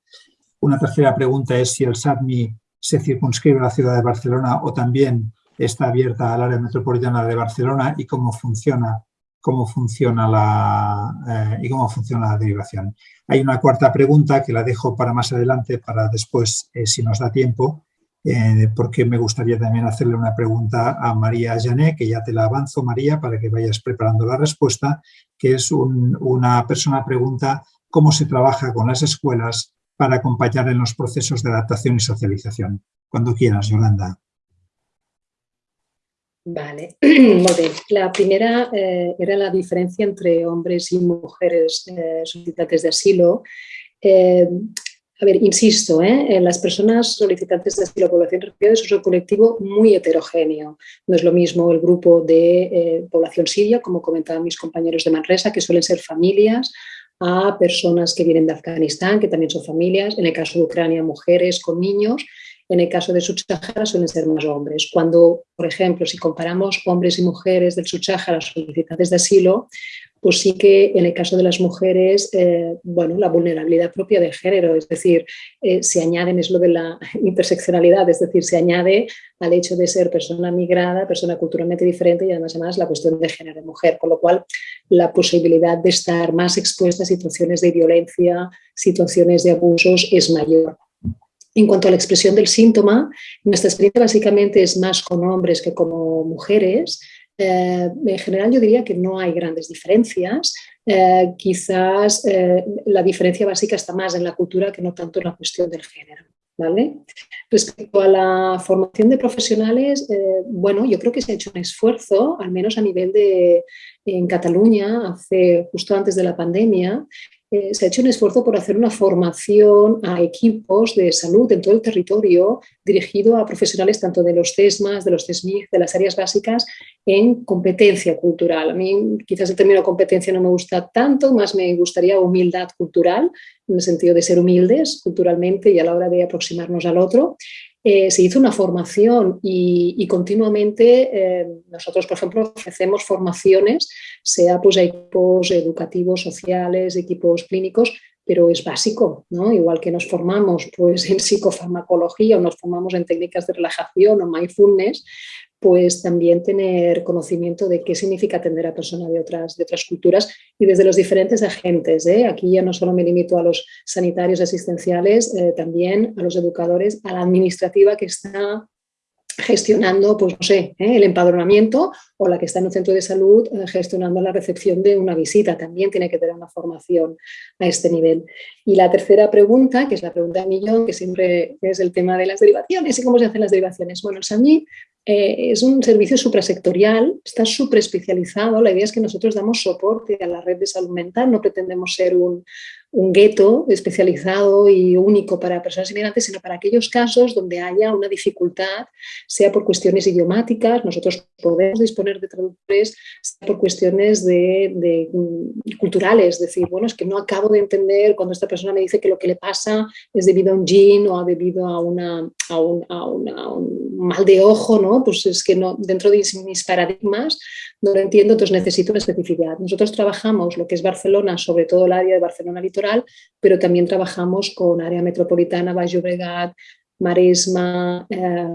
Una tercera pregunta es si el SADMI se circunscribe a la ciudad de Barcelona o también está abierta al área metropolitana de Barcelona y cómo funciona, cómo funciona, la, eh, y cómo funciona la derivación. Hay una cuarta pregunta que la dejo para más adelante, para después, eh, si nos da tiempo, eh, porque me gustaría también hacerle una pregunta a María Jané, que ya te la avanzo, María, para que vayas preparando la respuesta, que es una persona pregunta cómo se trabaja con las escuelas para acompañar en los procesos de adaptación y socialización. Cuando quieras, Yolanda. Vale, [clears throat] muy bien. La primera eh, era la diferencia entre hombres y mujeres eh, solicitantes de asilo. A ver, insisto, ¿eh? las personas solicitantes de asilo población refugiada es un colectivo muy heterogéneo. No es lo mismo el grupo de eh, población siria, como comentaban mis compañeros de Manresa, que suelen ser familias, a personas que vienen de Afganistán, que también son familias, en el caso de Ucrania, mujeres con niños, en el caso de Subsahara suelen ser más hombres. Cuando, por ejemplo, si comparamos hombres y mujeres del Subsahara solicitantes de asilo, pues sí que en el caso de las mujeres, eh, bueno, la vulnerabilidad propia del género, es decir, eh, se añaden, es lo de la [laughs] interseccionalidad, es decir, se añade al hecho de ser persona migrada, persona culturalmente diferente y además, además la cuestión de género de mujer, con lo cual la posibilidad de estar más expuesta a situaciones de violencia, situaciones de abusos es mayor. En cuanto a la expresión del síntoma, nuestra experiencia básicamente es más con hombres que como mujeres, eh, en general yo diría que no hay grandes diferencias. Eh, quizás eh, la diferencia básica está más en la cultura que no tanto en la cuestión del género. ¿vale? Respecto a la formación de profesionales, bueno, yo creo que se ha hecho un esfuerzo, al menos a nivel de en Cataluña, hace, justo antes de la pandemia, se ha hecho un esfuerzo por hacer una formación a equipos de salud en todo el territorio dirigido a profesionales tanto de los CESMAS, de los CESMIC, de las áreas básicas en competencia cultural. A mí quizás el término competencia no me gusta tanto, más me gustaría humildad cultural, en el sentido de ser humildes culturalmente y a la hora de aproximarnos al otro. Eh, se hizo una formación y, continuamente eh, nosotros, por ejemplo, ofrecemos formaciones, sea pues equipos educativos, sociales, equipos clínicos, pero es básico, ¿no? Igual que nos formamos pues, en psicofarmacología o nos formamos en técnicas de relajación o mindfulness, pues también tener conocimiento de qué significa atender a personas de otras, de otras culturas y desde los diferentes agentes. ¿eh? Aquí ya no solo me limito a los sanitarios asistenciales, eh, también a los educadores, a la administrativa que está gestionando, pues no sé, ¿eh? el empadronamiento o la que está en un centro de salud eh, gestionando la recepción de una visita. También tiene que tener una formación a este nivel. Y la tercera pregunta, que es la pregunta de millón, que siempre es el tema de las derivaciones y cómo se hacen las derivaciones. Bueno, el SAMI eh, es un servicio suprasectorial, está súper especializado. La idea es que nosotros damos soporte a la red de salud mental, no pretendemos ser un, un gueto especializado y único para personas inmigrantes, sino para aquellos casos donde haya una dificultad, sea por cuestiones idiomáticas, nosotros podemos disponer de traductores, sea por cuestiones de, mm, culturales, es decir, bueno, es que no acabo de entender cuando esta persona me dice que lo que le pasa es debido a un gin o debido a, un mal de ojo, ¿no? Pues es que no, dentro de mis paradigmas no lo entiendo, entonces necesito una especificidad. Nosotros trabajamos lo que es Barcelona, sobre todo el área de Barcelona litoral, pero también trabajamos con área metropolitana, Baix Llobregat, Maresma, eh,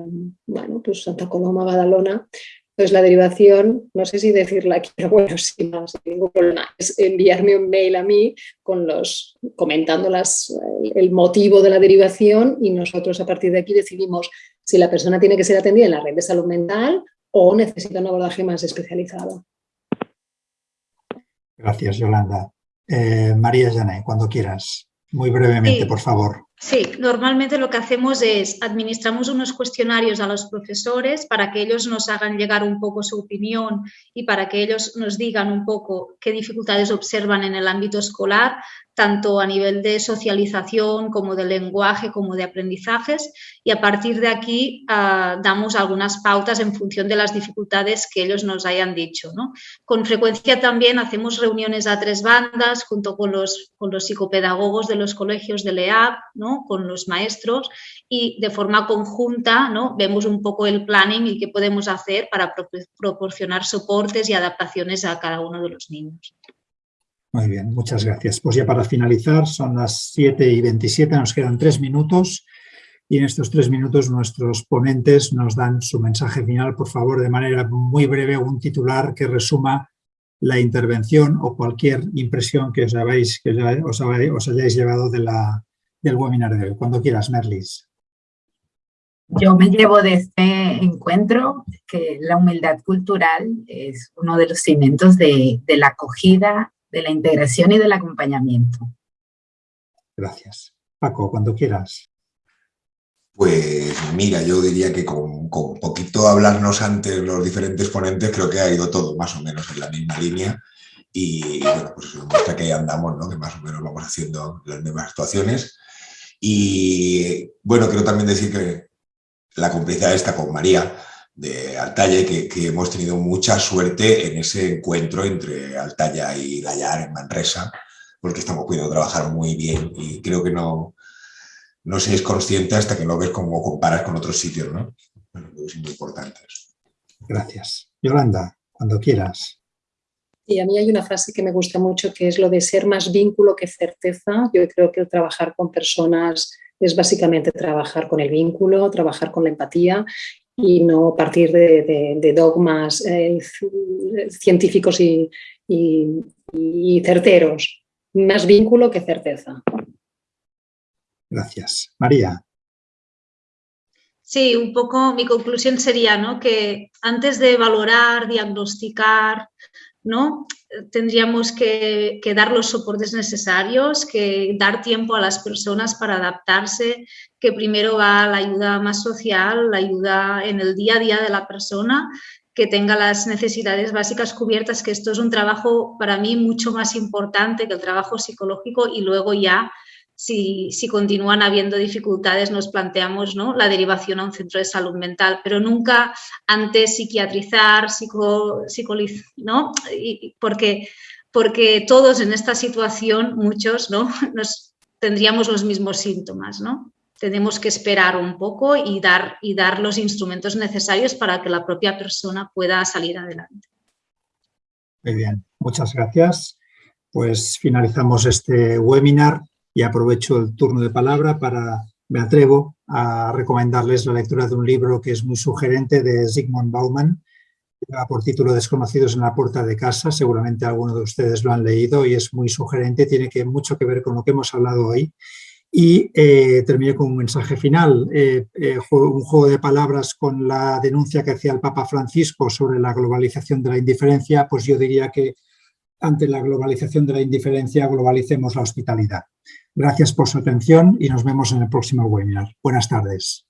bueno, pues Santa Coloma, Badalona, Entonces la derivación, no sé si decirla aquí, pero bueno, [laughs] sin más, ningún problema, es enviarme un mail a mí con los, comentando las, el motivo de la derivación y nosotros a partir de aquí decidimos si la persona tiene que ser atendida en la red de salud mental o necesita un abordaje más especializado. Gracias, Yolanda. Eh, María Jané, cuando quieras. Muy brevemente, por favor. Sí, normalmente lo que hacemos es administramos unos cuestionarios a los profesores para que ellos nos hagan llegar un poco su opinión y para que ellos nos digan un poco qué dificultades observan en el ámbito escolar, tanto a nivel de socialización como de lenguaje como de aprendizajes y a partir de aquí uh, damos algunas pautas en función de las dificultades que ellos nos hayan dicho. Con frecuencia también hacemos reuniones a tres bandas junto con los, con los psicopedagogos de los colegios de LEAP, ¿no? con los maestros y de forma conjunta ¿no? vemos un poco el planning y qué podemos hacer para pro proporcionar soportes y adaptaciones a cada uno de los niños. Muy bien, muchas gracias. Pues ya para finalizar, son las 7 y 27, nos quedan tres minutos y en estos tres minutos nuestros ponentes nos dan su mensaje final, por favor, de manera muy breve, un titular que resuma la intervención o cualquier impresión que os, habéis, que os, hayáis llevado de la, del webinar de hoy. Cuando quieras, Merlis. Yo me llevo de este encuentro que la humildad cultural es uno de los cimientos de, de la acogida de la integración y del acompañamiento. Gracias. Paco, cuando quieras. Pues mira, yo diría que con, con, poquito hablarnos antes los diferentes ponentes creo que ha ido todo más o menos en la misma línea y bueno, pues eso muestra que andamos, ¿no? que más o menos vamos haciendo las mismas actuaciones. Y bueno, quiero también decir que la complicidad está con María, de Altaya que, que, hemos tenido mucha suerte en ese encuentro entre Altaya y Gallar en Manresa, porque estamos pudiendo trabajar muy bien y creo que no, no se es consciente hasta que lo ves como comparas con otros sitios, ¿no? Bueno, es muy importante eso. Gracias. Yolanda, cuando quieras. Y a mí hay una frase que me gusta mucho que es lo de ser más vínculo que certeza. Yo creo que el trabajar con personas es básicamente trabajar con el vínculo, trabajar con la empatía y no partir de, dogmas eh, científicos y, certeros. Más vínculo que certeza. Gracias. María. Sí, un poco mi conclusión sería ¿no? que antes de valorar, diagnosticar, ¿no? tendríamos que, dar los soportes necesarios, que dar tiempo a las personas para adaptarse, que primero va la ayuda más social, la ayuda en el día a día de la persona, que tenga las necesidades básicas cubiertas, que esto es un trabajo para mí mucho más importante que el trabajo psicológico y luego ya si, continúan habiendo dificultades, nos planteamos la derivación a un centro de salud mental, pero nunca antes psiquiatrizar, psico, ¿no? porque, porque todos en esta situación, muchos, ¿no? [laughs] Nos tendríamos los mismos síntomas, ¿no? Tenemos que esperar un poco y dar, y dar los instrumentos necesarios para que la propia persona pueda salir adelante. Muy bien, muchas gracias. Pues finalizamos este webinar y aprovecho el turno de palabra para, me atrevo a recomendarles la lectura de un libro que es muy sugerente de Zygmunt Bauman, por título Desconocidos en la puerta de casa, seguramente algunos de ustedes lo han leído y es muy sugerente, tiene que, mucho que ver con lo que hemos hablado hoy. Y eh, terminé con un mensaje final, eh, eh, un juego de palabras con la denuncia que hacía el Papa Francisco sobre la globalización de la indiferencia, pues yo diría que ante la globalización de la indiferencia globalicemos la hospitalidad. Gracias por su atención y nos vemos en el próximo webinar. Buenas tardes.